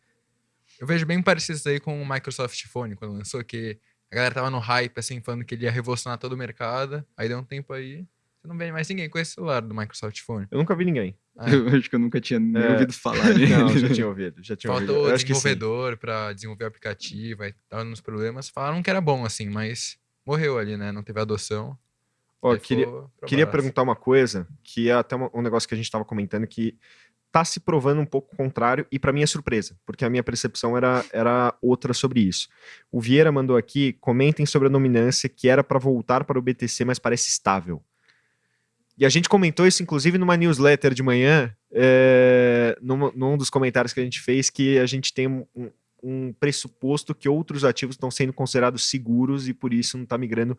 Eu vejo bem parecido isso aí com o Microsoft Phone, quando lançou, que a galera tava no hype, assim, falando que ele ia revolucionar todo o mercado. Aí deu um tempo aí, você não vê mais ninguém com esse celular do Microsoft Phone. Eu nunca vi ninguém. Ah, [LAUGHS] Eu acho que eu nunca tinha nem É. ouvido falar nele. [LAUGHS] Não, já tinha [LAUGHS] ouvido. Já tinha ouvido. Faltou Eu o acho que sim. desenvolvedor pra desenvolver o aplicativo, aí tava nos problemas. Falaram que era bom, assim, mas morreu ali, né? Não teve adoção. Ó, queria, Queria perguntar uma coisa, que é até uma- um negócio que a gente estava comentando que tá se provando um pouco o contrário e para mim é surpresa, porque a minha percepção era, era outra sobre isso. O Vieira mandou aqui, comentem sobre a dominância que era para voltar para o BTC, mas parece estável. E a gente comentou isso, inclusive, numa newsletter de manhã, é, num, num dos comentários que a gente fez, que a gente tem um, um- pressuposto que outros ativos estão sendo considerados seguros e por isso não está migrando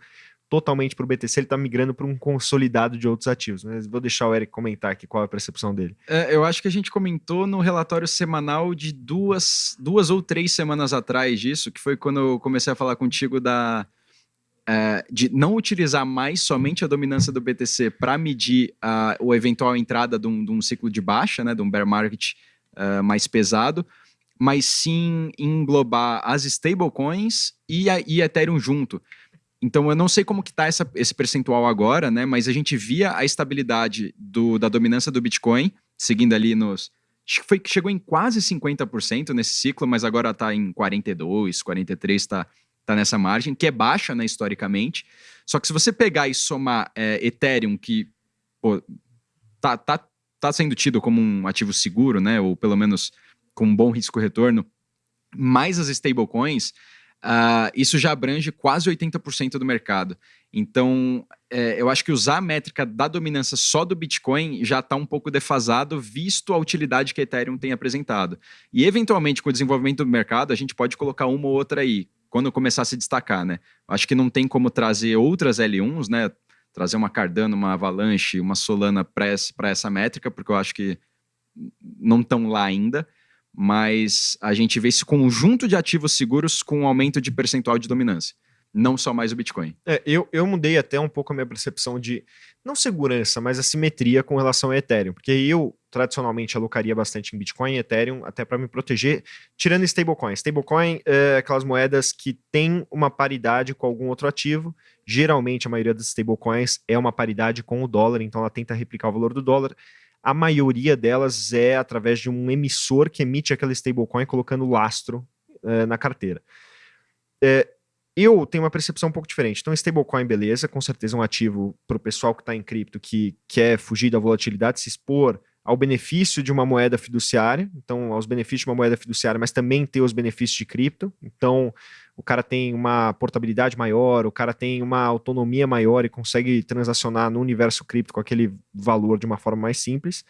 totalmente para o BTC, ele está migrando para um consolidado de outros ativos. Mas vou deixar o Eric comentar aqui qual é a percepção dele. É, eu acho que a gente comentou no relatório semanal de duas, duas ou três semanas atrás disso, que foi quando eu comecei a falar contigo da é, de não utilizar mais somente a dominância do BTC para medir a eventual entrada de um, de um ciclo de baixa, né, de um bear market é, mais pesado, mas sim englobar as stablecoins e, a, e Ethereum junto. Então eu não sei como que tá essa, esse percentual agora, né? Mas a gente via a estabilidade do, da dominância do Bitcoin, seguindo ali nos. Foi, chegou em quase 50% nesse ciclo, mas agora está em 42, 43, está tá nessa margem, que é baixa, né, historicamente. Só que se você pegar e somar é, Ethereum, que pô, tá, tá, tá sendo tido como um ativo seguro, né? Ou pelo menos com um bom risco-retorno, mais as stablecoins, ah, isso já abrange quase 80% do mercado. Então, é, eu acho que usar a métrica da dominância só do Bitcoin já está um pouco defasado, visto a utilidade que a Ethereum tem apresentado. E, eventualmente, com o desenvolvimento do mercado, a gente pode colocar uma ou outra aí, quando começar a se destacar, né? Acho que não tem como trazer outras L1s, né? Trazer uma Cardano, uma Avalanche, uma Solana para essa métrica, porque eu acho que não estão lá ainda mas a gente vê esse conjunto de ativos seguros com um aumento de percentual de dominância. não só mais o Bitcoin. É, eu, eu mudei até um pouco a minha percepção de, não segurança, mas a simetria com relação a Ethereum, porque eu tradicionalmente alocaria bastante em Bitcoin e Ethereum, até para me proteger, tirando stablecoin. Stablecoin é aquelas moedas que têm uma paridade com algum outro ativo, geralmente a maioria das stablecoins é uma paridade com o dólar, então ela tenta replicar o valor do dólar, a maioria delas é através de um emissor que emite aquela stablecoin colocando lastro uh, na carteira. É, eu tenho uma percepção um pouco diferente. Então, stablecoin, beleza, com certeza é um ativo para o pessoal que está em cripto, que quer fugir da volatilidade, se expor ao benefício de uma moeda fiduciária, então aos benefícios de uma moeda fiduciária, mas também ter os benefícios de cripto. Então, o cara tem uma portabilidade maior, o cara tem uma autonomia maior e consegue transacionar no universo cripto com aquele valor de uma forma mais simples.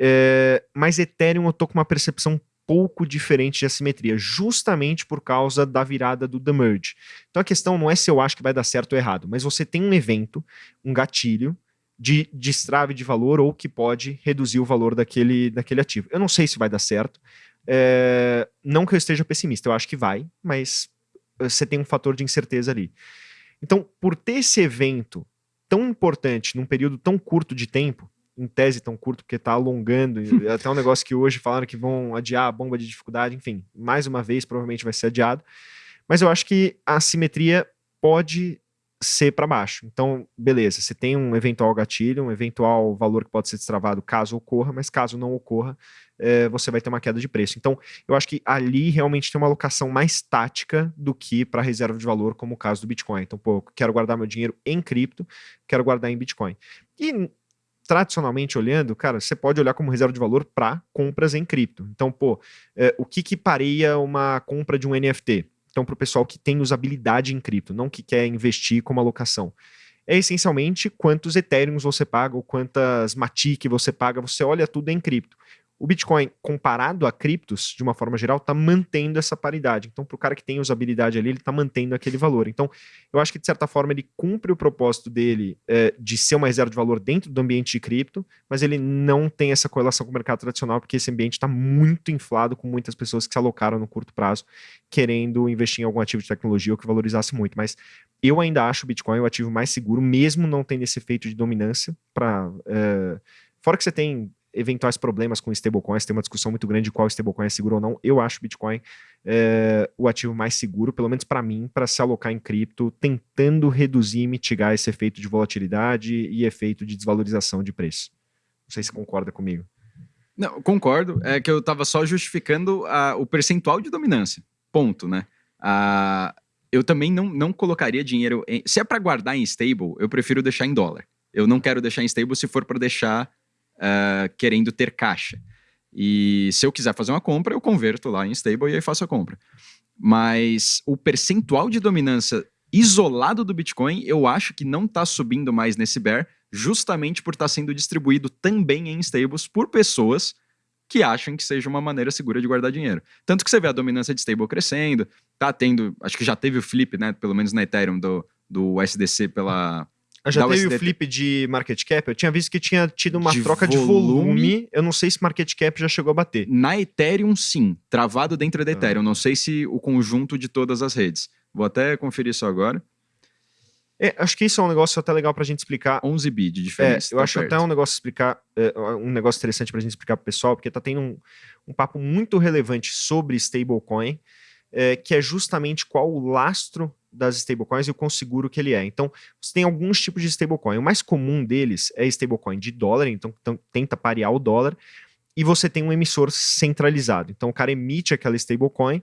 É, mas Ethereum eu tô com uma percepção pouco diferente de assimetria, justamente por causa da virada do The Merge. Então a questão não é se eu acho que vai dar certo ou errado, mas você tem um evento, um gatilho, de destrave de valor ou que pode reduzir o valor daquele, daquele ativo. Eu não sei se vai dar certo, é, não que eu esteja pessimista, eu acho que vai, mas eh, você tem um fator de incerteza ali. Então, por ter esse evento tão importante num período tão curto de tempo, em tese tão curto, porque está alongando, [LAUGHS] é até um negócio que hoje falaram que vão adiar a bomba de dificuldade, enfim, mais uma vez provavelmente vai ser adiado, mas eu acho que a simetria pode ser para baixo. Então, beleza, você tem um eventual gatilho, um eventual valor que pode ser destravado caso ocorra, mas caso não ocorra, é, você vai ter uma queda de preço. Então, eu acho que ali realmente tem uma alocação mais tática do que para reserva de valor, como o caso do Bitcoin. Então, pô, quero guardar meu dinheiro em cripto, quero guardar em Bitcoin. E tradicionalmente olhando, cara, você pode olhar como reserva de valor para compras em cripto. Então, pô, é, o que que pareia uma compra de um NFT? Então, para o pessoal que tem usabilidade em cripto, não que quer investir como alocação. É essencialmente quantos Ethereums você paga ou quantas Matic você paga, você olha tudo em cripto o Bitcoin, comparado a criptos, de uma forma geral, está mantendo essa paridade. Então, para o cara que tem usabilidade ali, ele está mantendo aquele valor. Então, eu acho que, de certa forma, ele cumpre o propósito dele é, de ser uma reserva de valor dentro do ambiente de cripto, mas ele não tem essa correlação com o mercado tradicional, porque esse ambiente está muito inflado com muitas pessoas que se alocaram no curto prazo, querendo investir em algum ativo de tecnologia ou que valorizasse muito. Mas eu ainda acho o Bitcoin o ativo mais seguro, mesmo não tendo esse efeito de dominância para... É... Fora que você tem eventuais problemas com stablecoins, tem uma discussão muito grande de qual stablecoin é seguro ou não. Eu acho Bitcoin é, o ativo mais seguro, pelo menos para mim, para se alocar em cripto, tentando reduzir e mitigar esse efeito de volatilidade e efeito de desvalorização de preço. Não sei se concorda comigo. Não, concordo. É que eu estava só justificando a, o percentual de dominância. Ponto, né? A, eu também não, não colocaria dinheiro. Em, se é para guardar em stable, eu prefiro deixar em dólar. Eu não quero deixar em stable se for para deixar uh, querendo ter caixa. E se eu quiser fazer uma compra, eu converto lá em stable e aí faço a compra. Mas o percentual de dominância isolado do Bitcoin, eu acho que não está subindo mais nesse bear, justamente por estar tá sendo distribuído também em stables por pessoas que acham que seja uma maneira segura de guardar dinheiro. Tanto que você vê a dominância de stable crescendo, tá tendo, acho que já teve o flip, né, pelo menos na Ethereum, do, do SDC pela, já teve USDT. o flip de market cap? Eu tinha visto que tinha tido uma de troca volume. de volume. Eu não sei se market cap já chegou a bater. Na Ethereum, sim. Travado dentro da ah. Ethereum. Não sei se o conjunto de todas as redes. Vou até conferir isso agora. É, acho que isso é um negócio até legal pra gente explicar. 11 bi de diferença. É, eu tá acho perto. até um negócio explicar, é, um negócio interessante pra gente explicar pro pessoal, porque tá tendo um, um papo muito relevante sobre stablecoin, é, que é justamente qual o lastro das stablecoins e o quão seguro que ele é. Então, você tem alguns tipos de stablecoin. O mais comum deles é stablecoin de dólar, então, então tenta parear o dólar, e você tem um emissor centralizado. Então, o cara emite aquela stablecoin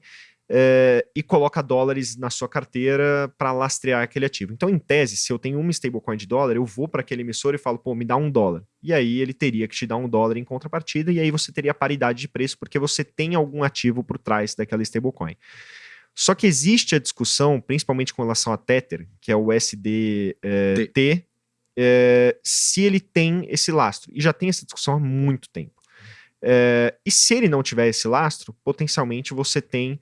é, e coloca dólares na sua carteira para lastrear aquele ativo. Então, em tese, se eu tenho uma stablecoin de dólar, eu vou para aquele emissor e falo, pô, me dá um dólar. E aí ele teria que te dar um dólar em contrapartida, e aí você teria paridade de preço, porque você tem algum ativo por trás daquela stablecoin. Só que existe a discussão, principalmente com relação a Tether, que é o SDT, é, é, se ele tem esse lastro. E já tem essa discussão há muito tempo. É, e se ele não tiver esse lastro, potencialmente você tem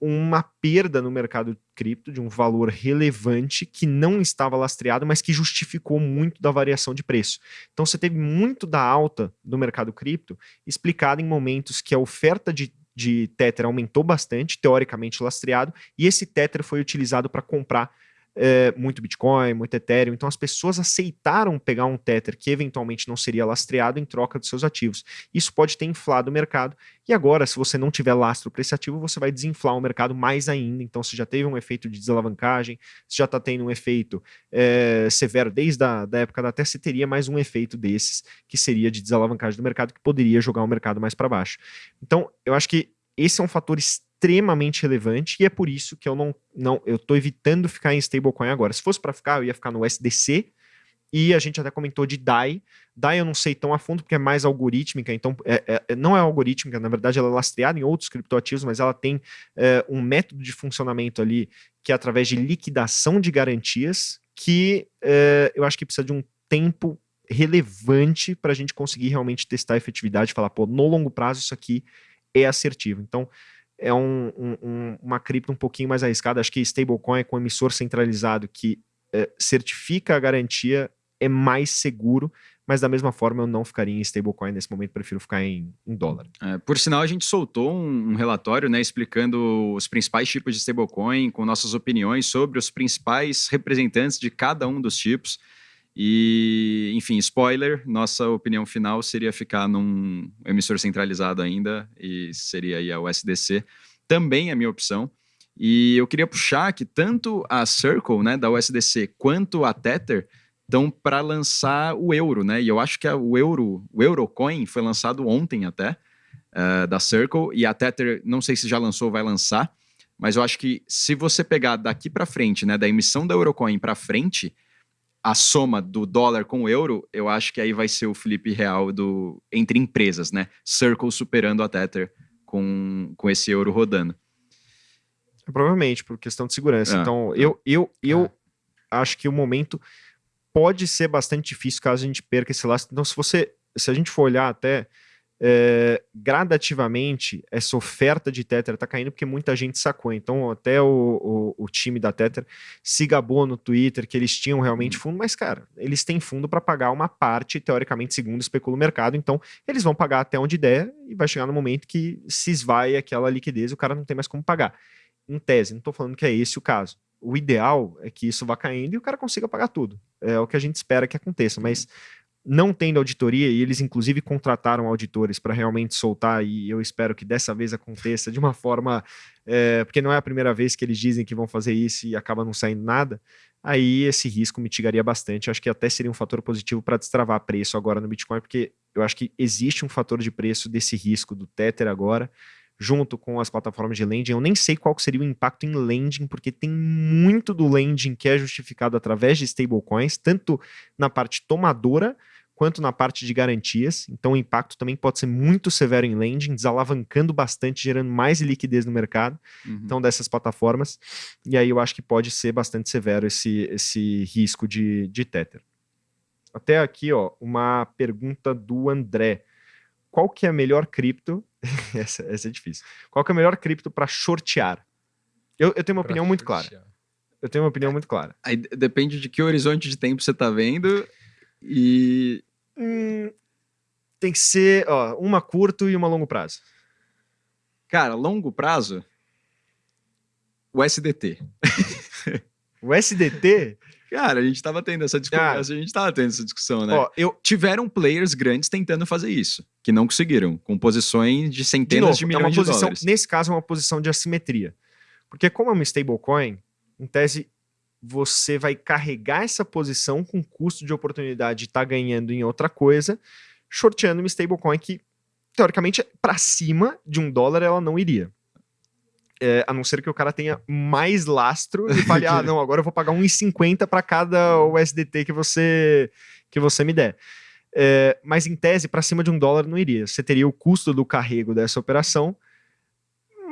uma perda no mercado cripto de um valor relevante que não estava lastreado, mas que justificou muito da variação de preço. Então você teve muito da alta do mercado cripto explicada em momentos que a oferta de de Tether aumentou bastante, teoricamente lastreado, e esse Tether foi utilizado para comprar é, muito Bitcoin, muito Ethereum. Então as pessoas aceitaram pegar um Tether que eventualmente não seria lastreado em troca dos seus ativos. Isso pode ter inflado o mercado. E agora, se você não tiver lastro para esse ativo, você vai desinflar o mercado mais ainda. Então você já teve um efeito de desalavancagem, você já está tendo um efeito é, severo desde a da época da Tether, você teria mais um efeito desses, que seria de desalavancagem do mercado, que poderia jogar o mercado mais para baixo. Então, eu acho que esse é um fator extremamente relevante e é por isso que eu não, não eu tô evitando ficar em stablecoin agora. Se fosse para ficar, eu ia ficar no SDC e a gente até comentou de DAI. DAI eu não sei tão a fundo porque é mais algorítmica, então é, é, não é algorítmica, na verdade ela é lastreada em outros criptoativos, mas ela tem é, um método de funcionamento ali que é através de liquidação de garantias que é, eu acho que precisa de um tempo relevante para a gente conseguir realmente testar a efetividade e falar, pô, no longo prazo isso aqui é assertivo. Então, é um, um, uma cripto um pouquinho mais arriscada. Acho que stablecoin com emissor centralizado que é, certifica a garantia é mais seguro, mas da mesma forma eu não ficaria em stablecoin nesse momento, prefiro ficar em, em dólar. É, por sinal, a gente soltou um, um, relatório né, explicando os principais tipos de stablecoin, com nossas opiniões sobre os principais representantes de cada um dos tipos. E, enfim, spoiler, nossa opinião final seria ficar num emissor centralizado ainda, e seria aí a USDC. Também é minha opção. E eu queria puxar que tanto a Circle, né, da USDC, quanto a Tether estão para lançar o euro, né? E eu acho que a, o euro, o Eurocoin foi lançado ontem até, uh, da Circle, e a Tether, não sei se já lançou ou vai lançar, mas eu acho que se você pegar daqui para frente, né, da emissão da Eurocoin para frente, a soma do dólar com o euro, eu acho que aí vai ser o flip real do entre empresas, né? Circle superando a Tether com, com esse euro rodando. É, provavelmente, por questão de segurança. É. Então, eu, eu, eu é. acho que o momento pode ser bastante difícil caso a gente perca esse lastro. Então, se você, se a gente for olhar até é, gradativamente essa oferta de Tether está caindo porque muita gente sacou. Então, até o, o, o, time da Tether se gabou no Twitter que eles tinham realmente fundo, mas, cara, eles têm fundo para pagar uma parte, teoricamente, segundo especula o mercado. Então, eles vão pagar até onde der e vai chegar no momento que se esvai aquela liquidez e o cara não tem mais como pagar. Em tese, não estou falando que é esse o caso. O ideal é que isso vá caindo e o cara consiga pagar tudo. É o que a gente espera que aconteça, mas não tendo auditoria, e eles inclusive contrataram auditores para realmente soltar, e eu espero que dessa vez aconteça de uma forma, é, porque não é a primeira vez que eles dizem que vão fazer isso e acaba não saindo nada, aí esse risco mitigaria bastante. Acho que até seria um fator positivo para destravar preço agora no Bitcoin, porque eu acho que existe um fator de preço desse risco do Tether agora, junto com as plataformas de lending. Eu nem sei qual seria o impacto em lending, porque tem muito do lending que é justificado através de stablecoins, tanto na parte tomadora quanto na parte de garantias. Então o impacto também pode ser muito severo em lending, desalavancando bastante, gerando mais liquidez no mercado. Uhum. Então dessas plataformas. E aí eu acho que pode ser bastante severo esse, esse risco de, de Tether. Até aqui, ó, uma pergunta do André. Qual que é a melhor cripto? [LAUGHS] essa, essa, é difícil. Qual que é a melhor cripto para shortear? Eu, eu tenho uma pra opinião shortear. muito clara. Eu tenho uma opinião muito clara. Aí depende de que horizonte de tempo você está vendo e. Hum, tem que ser ó, uma curto e uma longo prazo. Cara, longo prazo. O SDT. [LAUGHS] o SDT? Cara, a gente tava tendo essa discussão. Ah. A gente tava tendo essa discussão, né? Ó, eu... Tiveram players grandes tentando fazer isso, que não conseguiram, com posições de centenas de, novo, de milhões é uma posição, de dólares. Nesse caso, é uma posição de assimetria. Porque como é uma stablecoin, em tese, você vai carregar essa posição com custo de oportunidade de estar tá ganhando em outra coisa, shorteando uma stablecoin que, teoricamente, para cima de um dólar ela não iria. É, a não ser que o cara tenha mais lastro e fale, ah, [LAUGHS] não, agora eu vou pagar 1,50 para cada USDT que você, que você me der. É, mas em tese, para cima de um dólar não iria. Você teria o custo do carrego dessa operação,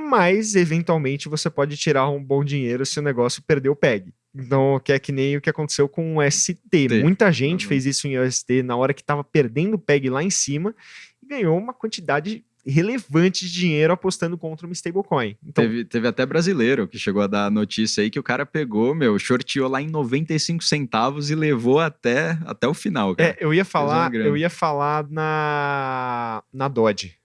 mas eventualmente você pode tirar um bom dinheiro se o negócio perder o PEG. Então, que é que nem o que aconteceu com o ST. T. Muita gente uhum. fez isso em UST na hora que estava perdendo o PEG lá em cima e ganhou uma quantidade relevante de dinheiro apostando contra uma stablecoin. Então, teve, teve até brasileiro que chegou a dar notícia aí que o cara pegou, meu, shorteou lá em 95 centavos e levou até, até o final, cara. É, eu ia falar, eu ia falar na, na Dodge.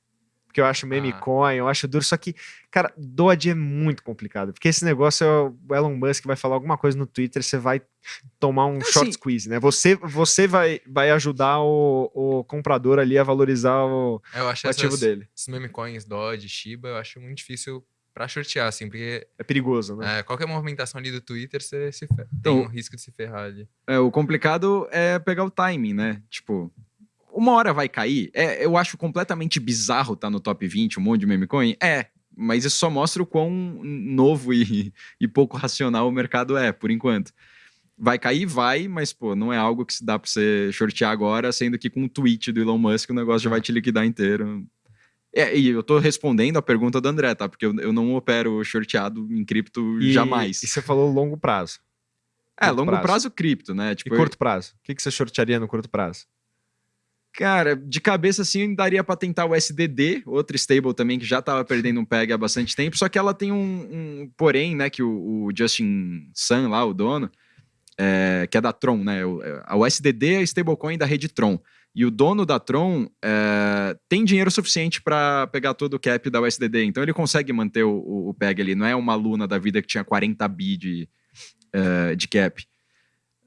Porque eu acho meme Ah. coin, eu acho duro. Só que, cara, Dodge é muito complicado. Porque esse negócio é o Elon Musk vai falar alguma coisa no Twitter, você vai tomar um short Assim- squeeze, né? Você, você vai, vai ajudar o, o comprador ali a valorizar o, Eu acho o ativo essas, dele. esses meme coins, Dodge, Shiba, eu acho muito difícil pra shortear, assim, porque É perigoso, né? é, qualquer movimentação ali do Twitter, você se fer... tem Então- um risco de se ferrar ali. É, o complicado é pegar o timing, né? Tipo, uma hora vai cair. É, eu acho completamente bizarro estar no top 20, um monte de meme coin. É, mas isso só mostra o quão novo e, [LAUGHS] e pouco racional o mercado é, por enquanto. Vai cair? Vai, mas, pô, não é algo que se dá pra você shortear agora, sendo que com um tweet do Elon Musk o negócio já vai te liquidar inteiro. É, e eu tô respondendo a pergunta do André, tá? Porque eu, eu não opero shorteado em cripto E- jamais. E você falou longo prazo. é, curto longo prazo. prazo. cripto, né? E Tipo, eu- curto prazo? O que, que você shortearia no curto prazo? Cara, de cabeça assim, daria pra tentar o SDD, outra stable também que já tava perdendo um peg há bastante tempo, só que ela tem um, um porém, né, que o, o Justin Sun lá, o dono, é, que é da Tron, né, o, é, a USDD é a stablecoin da rede Tron, e o dono da Tron é, tem dinheiro suficiente pra pegar todo o cap da USDD, então ele consegue manter o, o, o peg ali, não é uma luna da vida que tinha 40 bi de, é, de cap.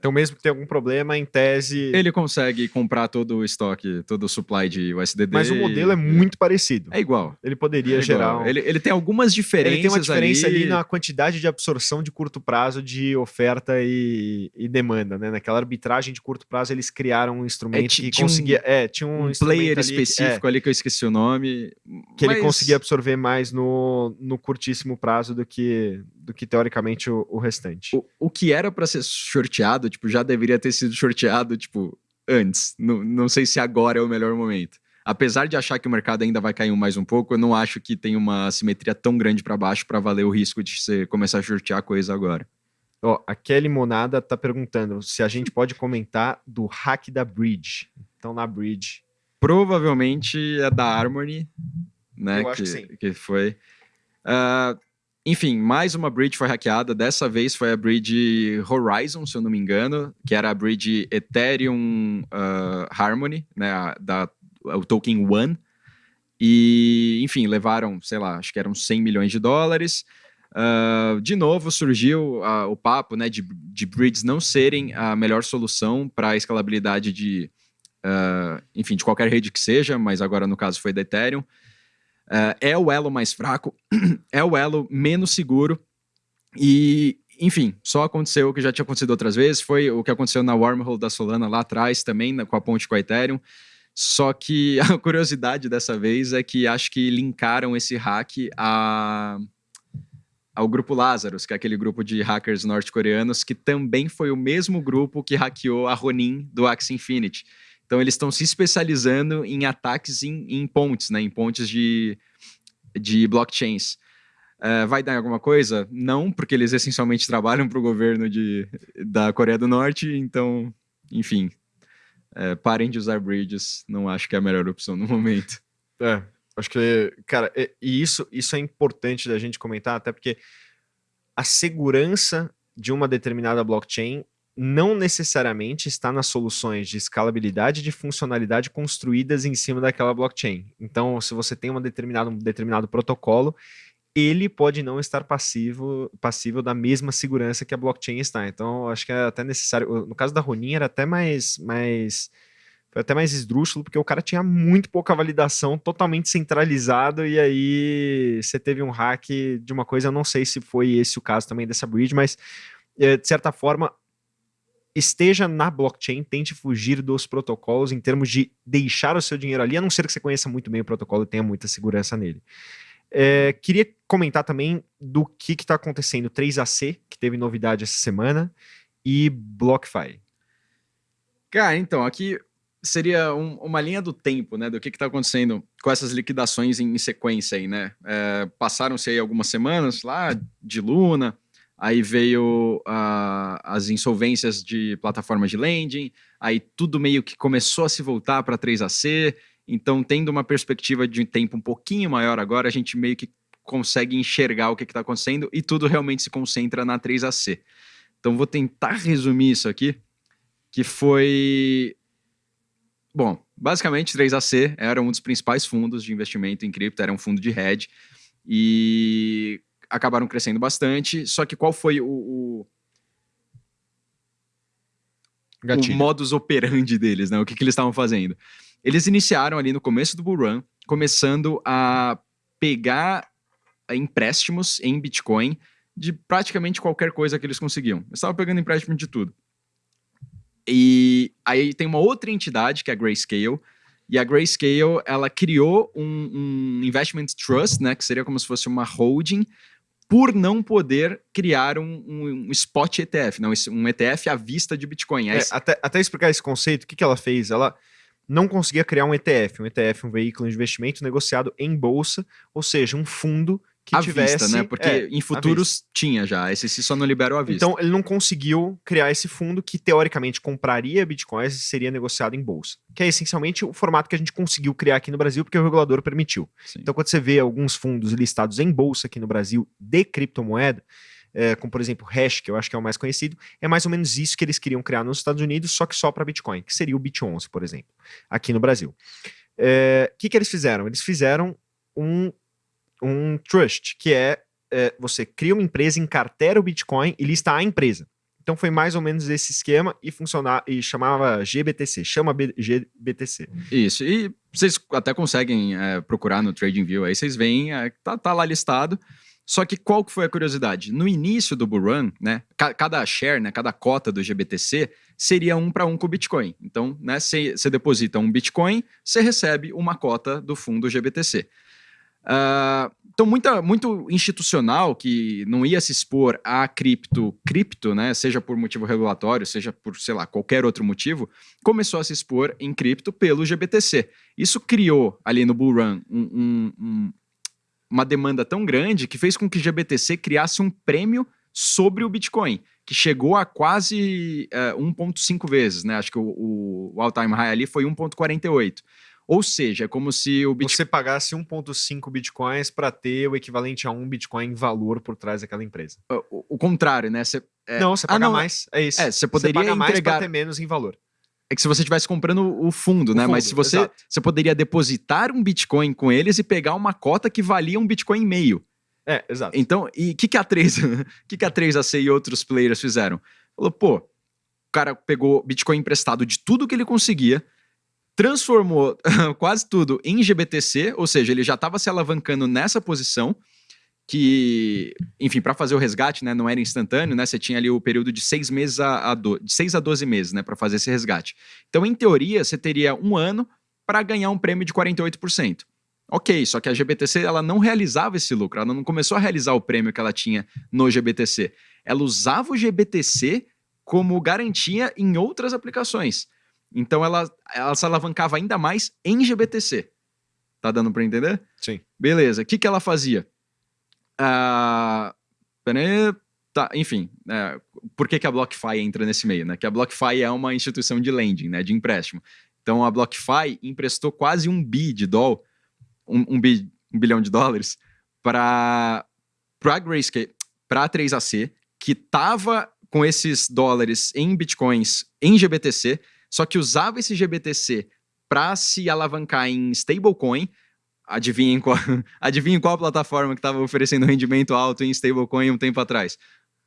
Então, mesmo que tenha algum problema, em tese. Ele consegue comprar todo o estoque, todo o supply de USDD. Mas o modelo é muito parecido. É igual. Ele poderia É gerar. um- Ele, ele tem algumas diferenças Ele tem uma diferença ali, ali na quantidade de absorção de curto prazo de oferta e, e demanda, né? Naquela arbitragem de curto prazo, eles criaram um instrumento É, que tinha um- conseguia. é, tinha um, um player ali que- é, específico ali que eu esqueci o nome. que ele mas conseguia absorver mais no, no curtíssimo prazo do que, do que teoricamente o, o restante. O, o que era pra ser sorteado, tipo, já deveria ter sido sorteado, tipo, antes. Não, não sei se agora é o melhor momento. Apesar de achar que o mercado ainda vai cair mais um pouco, eu não acho que tem uma simetria tão grande pra baixo pra valer o risco de você começar a sortear coisa agora. Ó, a Kelly Monada tá perguntando se a gente pode comentar do hack da Bridge. Então, na Bridge. Provavelmente é da Harmony, né? Eu acho que sim. que foi. Ah, enfim, mais uma bridge foi hackeada. Dessa vez foi a bridge Horizon, se eu não me engano, que era a bridge Ethereum ah, Harmony, né? da, o token One. E, enfim, levaram, sei lá, acho que eram 100 milhões de dólares. Ah, de novo surgiu ah, o papo né, de, de bridges não serem a melhor solução para a escalabilidade de, ah, enfim, de qualquer rede que seja, mas agora no caso foi da Ethereum. Ah, é o elo mais fraco, [CLEARS THROAT] é o elo menos seguro e, enfim, só aconteceu o que já tinha acontecido outras vezes, foi o que aconteceu na wormhole da Solana lá atrás também, né, com a ponte com a Ethereum. Só que [LAUGHS] a curiosidade dessa vez é que acho que linkaram esse hack a, ao grupo Lazarus, que é aquele grupo de hackers norte-coreanos, que também foi o mesmo grupo que hackeou a Ronin do Axie Infinity. Então eles estão se especializando em ataques em, em pontes, né? Em pontes de, de blockchains. Eh, vai dar alguma coisa? Não, porque eles essencialmente trabalham para o governo de, da Coreia do Norte, então, enfim. eh, parem de usar bridges, não acho que é a melhor opção no momento. [LAUGHS] É, acho que, cara, e, e isso, isso é importante da gente comentar, até porque a segurança de uma determinada blockchain não necessariamente está nas soluções de escalabilidade e de funcionalidade construídas em cima daquela blockchain. Então, se você tem uma determinada, um determinado protocolo, ele pode não estar passivo, passível da mesma segurança que a blockchain está. Então, acho que é até necessário. No caso da Ronin, era até mais, mais foi até mais esdrúxulo, porque o cara tinha muito pouca validação, totalmente centralizado, e aí você teve um hack de uma coisa, eu não sei se foi esse o caso também dessa bridge, mas eh, de certa forma, esteja na blockchain, tente fugir dos protocolos em termos de deixar o seu dinheiro ali, a não ser que você conheça muito bem o protocolo e tenha muita segurança nele. Eh, queria comentar também do que está acontecendo 3AC, que teve novidade essa semana, e BlockFi. Cara, então, aqui seria um- uma linha do tempo, né? Do que está acontecendo com essas liquidações em, em sequência aí, né? É, Passaram-se aí algumas semanas lá de Luna, aí veio ah, as insolvências de plataformas de lending, aí tudo meio que começou a se voltar para 3AC, então tendo uma perspectiva de tempo um pouquinho maior agora, a gente meio que consegue enxergar o que está acontecendo e tudo realmente se concentra na 3AC. Então vou tentar resumir isso aqui, que foi Bom, basicamente 3AC era um dos principais fundos de investimento em cripto, era um fundo de hedge e acabaram crescendo bastante. Só que qual foi o, o, o modus operandi deles, né? O que, que eles estavam fazendo? Eles iniciaram ali no começo do bull run, começando a pegar empréstimos em Bitcoin de praticamente qualquer coisa que eles conseguiam. Eles estavam pegando empréstimo de tudo. E aí tem uma outra entidade, que é a Grayscale, e a Grayscale, ela criou um, um investment trust, né, que seria como se fosse uma holding, por não poder criar um, um- spot ETF, não, um ETF à vista de Bitcoin. É, até, até explicar esse conceito, o que, que ela fez? Ela não conseguia criar um ETF. Um ETF, um veículo de investimento negociado em bolsa, ou seja, um fundo que à tivesse... vista, né? Porque é, em futuros tinha já, a SEC só não liberou à vista. Então, ele não conseguiu criar esse fundo que, teoricamente, compraria bitcoins e seria negociado em bolsa. Que é essencialmente o formato que a gente conseguiu criar aqui no Brasil, porque o regulador permitiu. Sim. Então, quando você vê alguns fundos listados em bolsa aqui no Brasil de criptomoeda, é, como por exemplo Hash, que eu acho que é o mais conhecido, é mais ou menos isso que eles queriam criar nos Estados Unidos, só que só para Bitcoin, que seria o Bit11, por exemplo, aqui no Brasil. É, O que, que eles fizeram? Eles fizeram um, um trust, que é, é, você cria uma empresa, encartera o Bitcoin e lista a empresa. Então foi mais ou menos esse esquema e funcionava e chamava GBTC, chama B- GBTC. Isso, e vocês até conseguem é, procurar no TradingView, aí vocês veem, é, tá, tá lá listado. Só que qual que foi a curiosidade? No início do bull run, né, ca- cada share, né, cada cota do GBTC seria um para um com o Bitcoin. Então, né, você deposita um Bitcoin, você recebe uma cota do fundo GBTC. Ah, então, muita, muito institucional que não ia se expor a cripto, cripto, né, seja por motivo regulatório, seja por, sei lá, qualquer outro motivo, começou a se expor em cripto pelo GBTC. Isso criou ali no Bull Run um- um- um- uma demanda tão grande que fez com que o GBTC criasse um prêmio sobre o Bitcoin, que chegou a quase eh, 1,5 vezes, né? Acho que o, o all-time high ali foi 1,48. Ou seja, é como se o Bitcoin. Você pagasse 1.5 bitcoins para ter o equivalente a um bitcoin em valor por trás daquela empresa. O, o contrário, né? Você- é, não, você ah, paga não, mais, é isso. É, você poderia paga mais entregar- para ter menos em valor. É que se você estivesse comprando o fundo, O né? Mas fundo, se você, exato. você poderia depositar um Bitcoin com eles e pegar uma cota que valia um Bitcoin e meio. É, exato. Então, e o que, que a 3, [LAUGHS] que, que a 3AC e outros players fizeram? Falou, pô, o cara pegou Bitcoin emprestado de tudo que ele conseguia, transformou [LAUGHS] quase tudo em GBTC, ou seja, ele já estava se alavancando nessa posição, que, enfim, para fazer o resgate, né, não era instantâneo, né, você tinha ali o período de seis meses a, a do, de 6 a 12 meses, né, para fazer esse resgate. Então, em teoria, você teria um ano para ganhar um prêmio de 48%. Ok, só que a GBTC ela não realizava esse lucro, ela não começou a realizar o prêmio que ela tinha no GBTC. Ela usava o GBTC como garantia em outras aplicações. Então ela, ela se alavancava ainda mais em GBTC. Tá dando para entender? Sim. Beleza. O que, que ela fazia? Ah, peraí, tá, enfim, é, por que, que a BlockFi entra nesse meio? Né? Que a BlockFi é uma instituição de lending, né, de empréstimo. Então a BlockFi emprestou quase um bi de dólar, um, um, bi, um bilhão de dólares para a Grayscale, para a 3AC, que estava com esses dólares em bitcoins em GBTC, só que usava esse GBTC para se alavancar em stablecoin. Adivinhem qual, [LAUGHS] adivinhem qual plataforma que estava oferecendo rendimento alto em stablecoin um tempo atrás?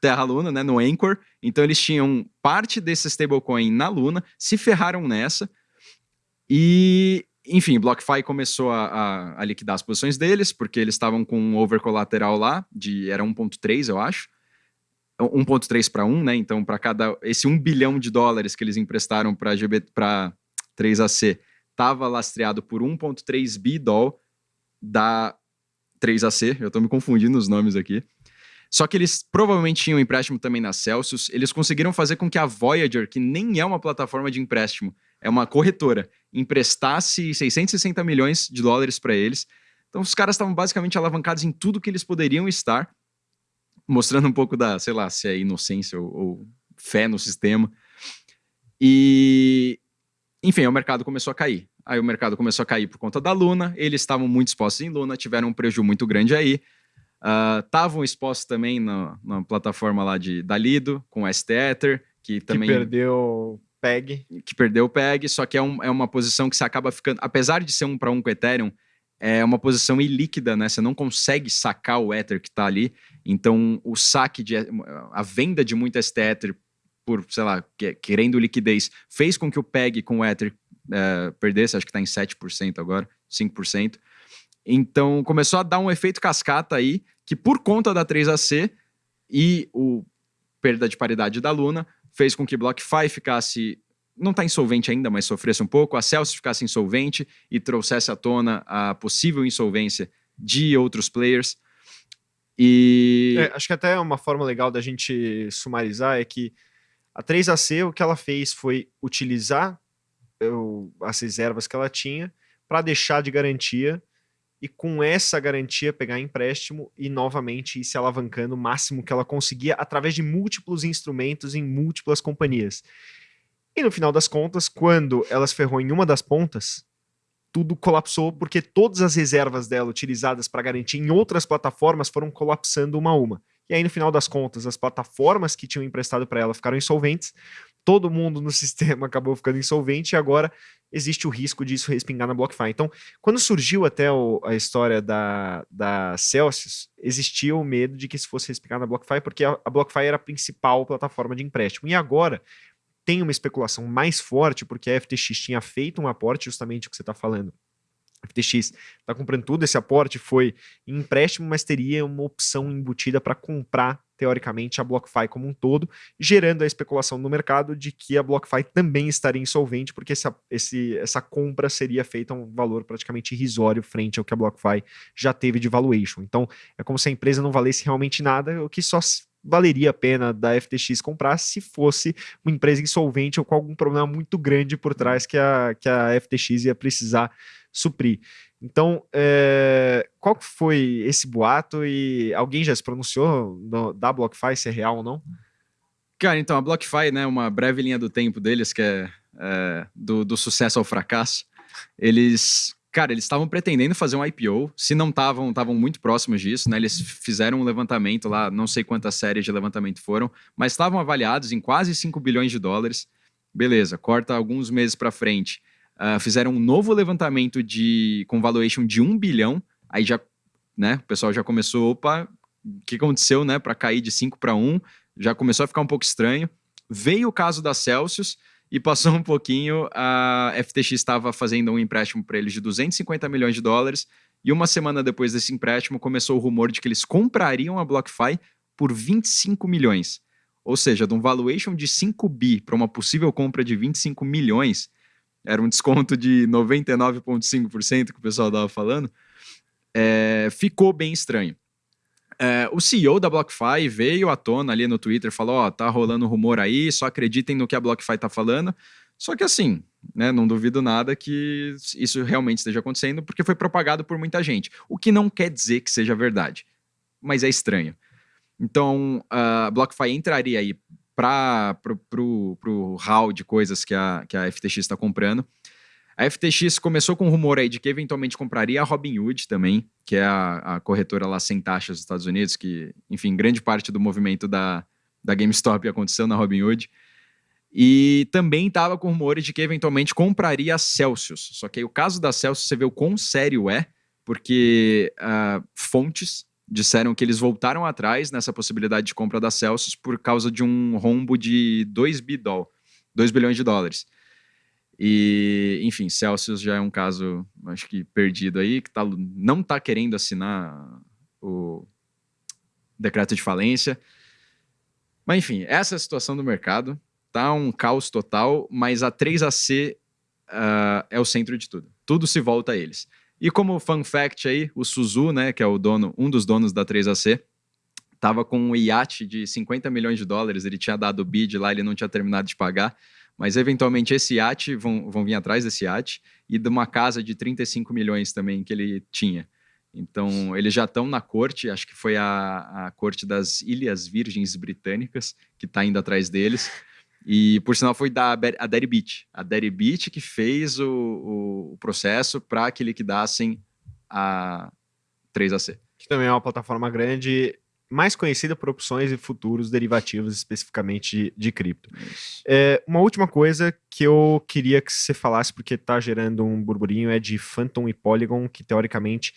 Terra Luna, né, no Anchor. Então eles tinham parte desse stablecoin na Luna, se ferraram nessa. E, enfim, BlockFi começou a, a, a liquidar as posições deles, porque eles estavam com um over colateral lá, de era 1.3, eu acho. 1.3 para 1, né? Então, para cada esse 1 bilhão de dólares que eles emprestaram para para 3AC, estava lastreado por 1.3 bi doll da 3AC. Eu estou me confundindo os nomes aqui. Só que eles provavelmente tinham empréstimo também na Celsius. Eles conseguiram fazer com que a Voyager, que nem é uma plataforma de empréstimo, é uma corretora, emprestasse 660 milhões de dólares para eles. Então, os caras estavam basicamente alavancados em tudo que eles poderiam estar mostrando um pouco da, sei lá, se é inocência ou, ou, fé no sistema. E, enfim, o mercado começou a cair. Aí o mercado começou a cair por conta da Luna, eles estavam muito expostos em Luna, tiveram um prejuízo muito grande aí. Estavam uh, expostos também na, na, plataforma lá de, da Lido, com o STEther, que também... Que perdeu PEG. que perdeu o PEG, só que é, um- é uma posição que você acaba ficando. Apesar de ser um para um com o Ethereum, é uma posição ilíquida, né? Você não consegue sacar o Ether que está ali. Então, o saque de. a venda de muito ST Ether por, sei lá, que- querendo liquidez, fez com que o PEG com o Ether eh, perdesse, acho que está em 7% agora, 5%. Então, começou a dar um efeito cascata aí, que por conta da 3AC e o perda de paridade da Luna, fez com que BlockFi ficasse não está insolvente ainda, mas sofresse um pouco, a Celsius ficasse insolvente e trouxesse à tona a possível insolvência de outros players. E É, acho que até uma forma legal da gente sumarizar é que a 3AC, o que ela fez foi utilizar eh, o- as reservas que ela tinha para deixar de garantia e com essa garantia pegar empréstimo e novamente ir se alavancando o máximo que ela conseguia através de múltiplos instrumentos em múltiplas companhias. E no final das contas, quando ela se ferrou em uma das pontas, tudo colapsou porque todas as reservas dela utilizadas para garantir em outras plataformas foram colapsando uma a uma. E aí, no final das contas, as plataformas que tinham emprestado para ela ficaram insolventes, todo mundo no [LAUGHS] sistema acabou ficando insolvente e agora existe o risco disso respingar na BlockFi. Então, quando surgiu até o- a história da, da Celsius, existia o medo de que isso fosse respingar na BlockFi, porque a, a BlockFi era a principal plataforma de empréstimo. E agora tem uma especulação mais forte, porque a FTX tinha feito um aporte, justamente o que você está falando. A FTX está comprando tudo, esse aporte foi em empréstimo, mas teria uma opção embutida para comprar, teoricamente, a BlockFi como um todo, gerando a especulação no mercado de que a BlockFi também estaria insolvente, porque essa, esse, essa compra seria feita a um valor praticamente irrisório frente ao que a BlockFi já teve de valuation. Então, é como se a empresa não valesse realmente nada, o que só valeria a pena da FTX comprar se fosse uma empresa insolvente ou com algum problema muito grande por trás que a, que a FTX ia precisar suprir. Então, é, qual que foi esse boato e alguém já se pronunciou no- da BlockFi se é real ou não? Cara, então a BlockFi, né, uma breve linha do tempo deles, que é, é, do, do sucesso ao fracasso, eles, cara, eles estavam pretendendo fazer um IPO, se não estavam, estavam muito próximos disso, né, eles fizeram um levantamento lá, não sei quantas séries de levantamento foram, mas estavam avaliados em quase 5 bilhões de dólares. Beleza, corta alguns meses para frente. Ah, fizeram um novo levantamento de com valuation de 1 bilhão, aí já, né, o pessoal já começou, opa, o que aconteceu, né, para cair de 5 para 1? já começou a ficar um pouco estranho. Veio o caso da Celsius e passou [LAUGHS] um pouquinho, a FTX estava fazendo um empréstimo para eles de 250 milhões de dólares e uma semana depois desse empréstimo começou o rumor de que eles comprariam a BlockFi por 25 milhões. Ou seja, de um valuation de 5 bi para uma possível compra de 25 milhões, era um desconto de 99,5% que o pessoal estava falando, é, ficou bem estranho. É, o CEO da BlockFi veio à tona ali no Twitter, falou: Ó, tá rolando rumor aí, só acreditem no que a BlockFi tá falando. Só que assim, né, não duvido nada que isso realmente esteja acontecendo, porque foi propagado por muita gente. O que não quer dizer que seja verdade, mas é estranho. Então, a BlockFi entraria aí para pro hall de coisas que a, que a FTX está comprando. A FTX começou com um rumor aí de que eventualmente compraria a Robinhood também, que é a, a corretora lá sem taxas dos Estados Unidos, que, enfim, grande parte do movimento da, da GameStop aconteceu na Robinhood. E também estava com rumores de que eventualmente compraria a Celsius. Só que aí o caso da Celsius, você vê o quão sério é, porque ah, fontes disseram que eles voltaram atrás nessa possibilidade de compra da Celsius por causa de um rombo de 2 bidol, 2 bilhões de dólares. E, enfim, Celsius já é um caso, acho que perdido aí, que tá, não está querendo assinar o decreto de falência. Mas, enfim, essa é a situação do mercado. Tá um caos total, mas a 3AC ah, é o centro de tudo. Tudo se volta a eles. E como fun fact aí, o Suzu, né, que é o dono, um dos donos da 3AC, tava com um iate de 50 milhões de dólares, ele tinha dado o bid lá, ele não tinha terminado de pagar, mas eventualmente esse iate, vão, vão vir atrás desse iate, e de uma casa de 35 milhões também que ele tinha. Então, eles já estão na corte, acho que foi a, a corte das Ilhas Virgens Britânicas, que está indo atrás deles. E, por sinal, foi da a Deribit. A Deribit que fez o, o- o processo para que liquidassem a 3AC. Que também é uma plataforma grande, mais conhecida por opções e futuros derivativos, especificamente de, de cripto. É, uma última coisa que eu queria que você falasse, porque está gerando um burburinho, é de Phantom e Polygon, que teoricamente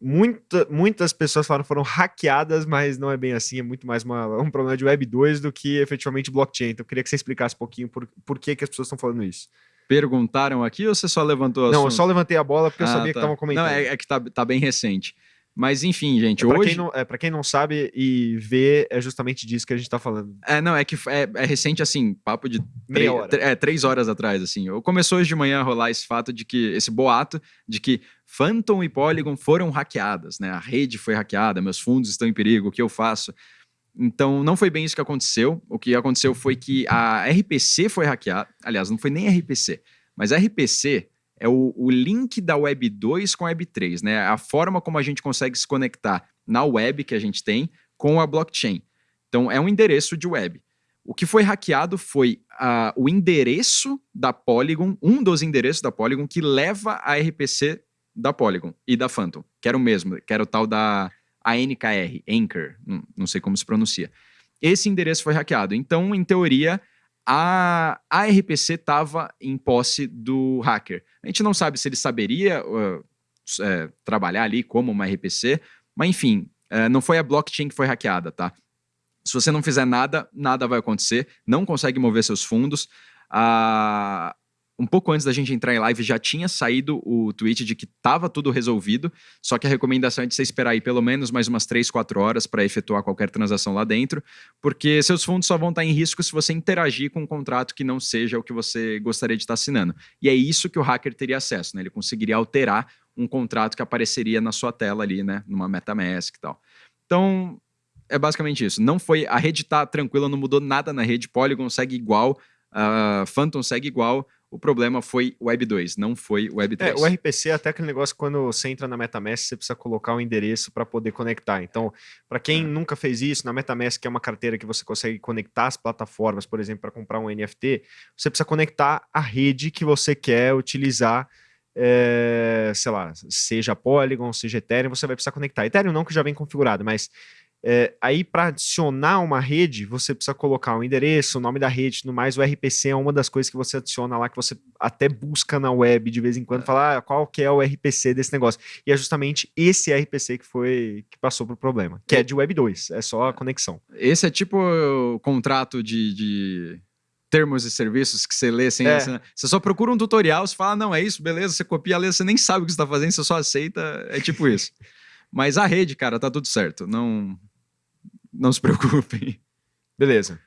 muita, muitas pessoas falaram foram hackeadas, mas não é bem assim, é muito mais uma, um problema de Web 2 do que efetivamente blockchain. Então eu queria que você explicasse um pouquinho por, por que, que as pessoas estão falando isso. Perguntaram aqui ou você só levantou a Não, eu só levantei a bola porque eu Ah, sabia tá. que estavam comentando. Não, é, é que tá, tá bem recente. Mas enfim, gente, É, pra hoje. quem não, é, pra quem não sabe e vê, é justamente disso que a gente tá falando. É, não, é que é, é recente, assim, papo de Meia três, hora. tre- é, três horas atrás, assim. Começou hoje de manhã a rolar esse fato de que, esse boato de que Phantom e Polygon foram hackeadas, né? A rede foi hackeada, meus fundos estão em perigo, o que eu faço? Então, não foi bem isso que aconteceu. O que aconteceu foi que a RPC foi hackeada. Aliás, não foi nem RPC, mas a RPC é o, o link da Web 2 com a Web 3, né? A forma como a gente consegue se conectar na web que a gente tem com a blockchain. Então, é um endereço de web. O que foi hackeado foi ah, o endereço da Polygon, um dos endereços da Polygon, que leva a RPC da Polygon e da Phantom, que era o mesmo, que era o tal da ANKR, Anchor, não, não sei como se pronuncia. Esse endereço foi hackeado. Então, em teoria, a, a RPC estava em posse do hacker. A gente não sabe se ele saberia uh, é, trabalhar ali como uma RPC, mas enfim, é, não foi a blockchain que foi hackeada, tá? Se você não fizer nada, nada vai acontecer, não consegue mover seus fundos. Ah, um pouco antes da gente entrar em live já tinha saído o tweet de que estava tudo resolvido, só que a recomendação é de você esperar aí pelo menos mais umas 3, 4 horas para efetuar qualquer transação lá dentro, porque seus fundos só vão estar em risco se você interagir com um contrato que não seja o que você gostaria de estar assinando. E é isso que o hacker teria acesso, né? Ele conseguiria alterar um contrato que apareceria na sua tela ali, né? Numa MetaMask e tal. Então, é basicamente isso. Não foi. A rede tá tranquila, não mudou nada na rede. Polygon segue igual, a Phantom segue igual. O problema foi o Web 2, não foi o Web 3. É, o RPC é até aquele negócio quando você entra na MetaMask, você precisa colocar um endereço para poder conectar. Então, para quem É. nunca fez isso, na MetaMask, que é uma carteira que você consegue conectar as plataformas, por exemplo, para comprar um NFT, você precisa conectar a rede que você quer utilizar. é, sei lá, seja Polygon, seja Ethereum, você vai precisar conectar. Ethereum não, que já vem configurado, mas é, aí para adicionar uma rede, você precisa colocar o endereço, o nome da rede, no mais o RPC é uma das coisas que você adiciona lá, que você até busca na web de vez em quando, falar ah, qual que é o RPC desse negócio. E é justamente esse RPC que foi que passou pro problema, que é de Web 2, é só a conexão. Esse é tipo o contrato de, de termos e serviços que você lê sem É. assinar. Você só procura um tutorial, você fala, não, é isso, beleza, você copia a letra, você nem sabe o que você está fazendo, você só aceita, é tipo isso. [LAUGHS] Mas a rede, cara, tá tudo certo. Não, não se [LAUGHS] preocupem. Beleza.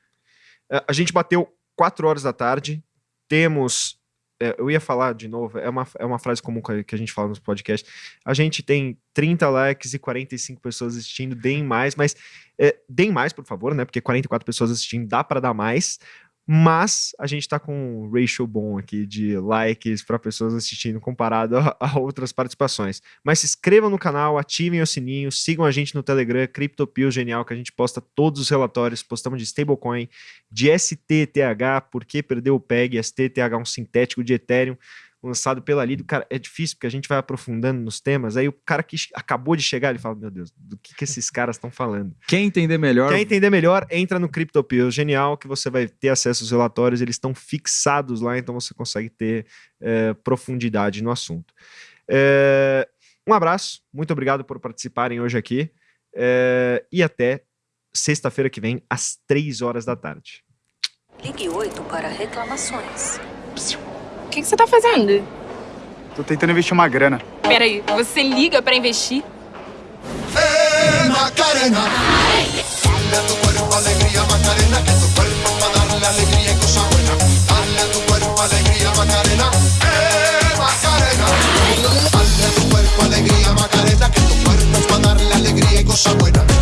É, A gente bateu 4 horas da tarde, temos. é, eu ia falar de novo, é uma, é uma frase comum que a- gente fala nos podcasts. A gente tem 30 likes e 45 pessoas assistindo, deem mais, mas é, deem mais, por favor, né? Porque 44 pessoas assistindo dá para dar mais. Mas a gente tá com um ratio bom aqui de likes para pessoas assistindo comparado a, a outras participações. Mas se inscrevam no canal, ativem o sininho, sigam a gente no Telegram, CryptoPio Genial, que a gente posta todos os relatórios, postamos de stablecoin, de STTH, porque perdeu o PEG, STTH, um sintético de Ethereum, lançado pela Lido. Cara, é difícil, porque a gente vai aprofundando nos temas, aí o cara que acabou de chegar, ele fala, meu Deus, do que, que esses caras estão falando? Quem entender melhor, Quer entender melhor, entra no CryptoPio Genial, que você vai ter acesso aos relatórios, eles estão fixados lá, então você consegue ter eh, profundidade no assunto. Eh, um abraço, muito obrigado por participarem hoje aqui, eh, e até sexta-feira que vem, às três horas da tarde. Ligue 8 para reclamações. O que, que você tá fazendo? Tô tentando investir uma grana. Peraí, você liga pra investir? ¡Eh, Macarena! Dale a tu cuerpo alegría, Macarena, que tu cuerpo va a darle alegría y cosa buena. Dale a tu cuerpo alegría, Macarena. ¡Eh, Macarena! Dale a tu cuerpo alegría, Macarena, que tu cuerpo va a darle alegría y cosa buena.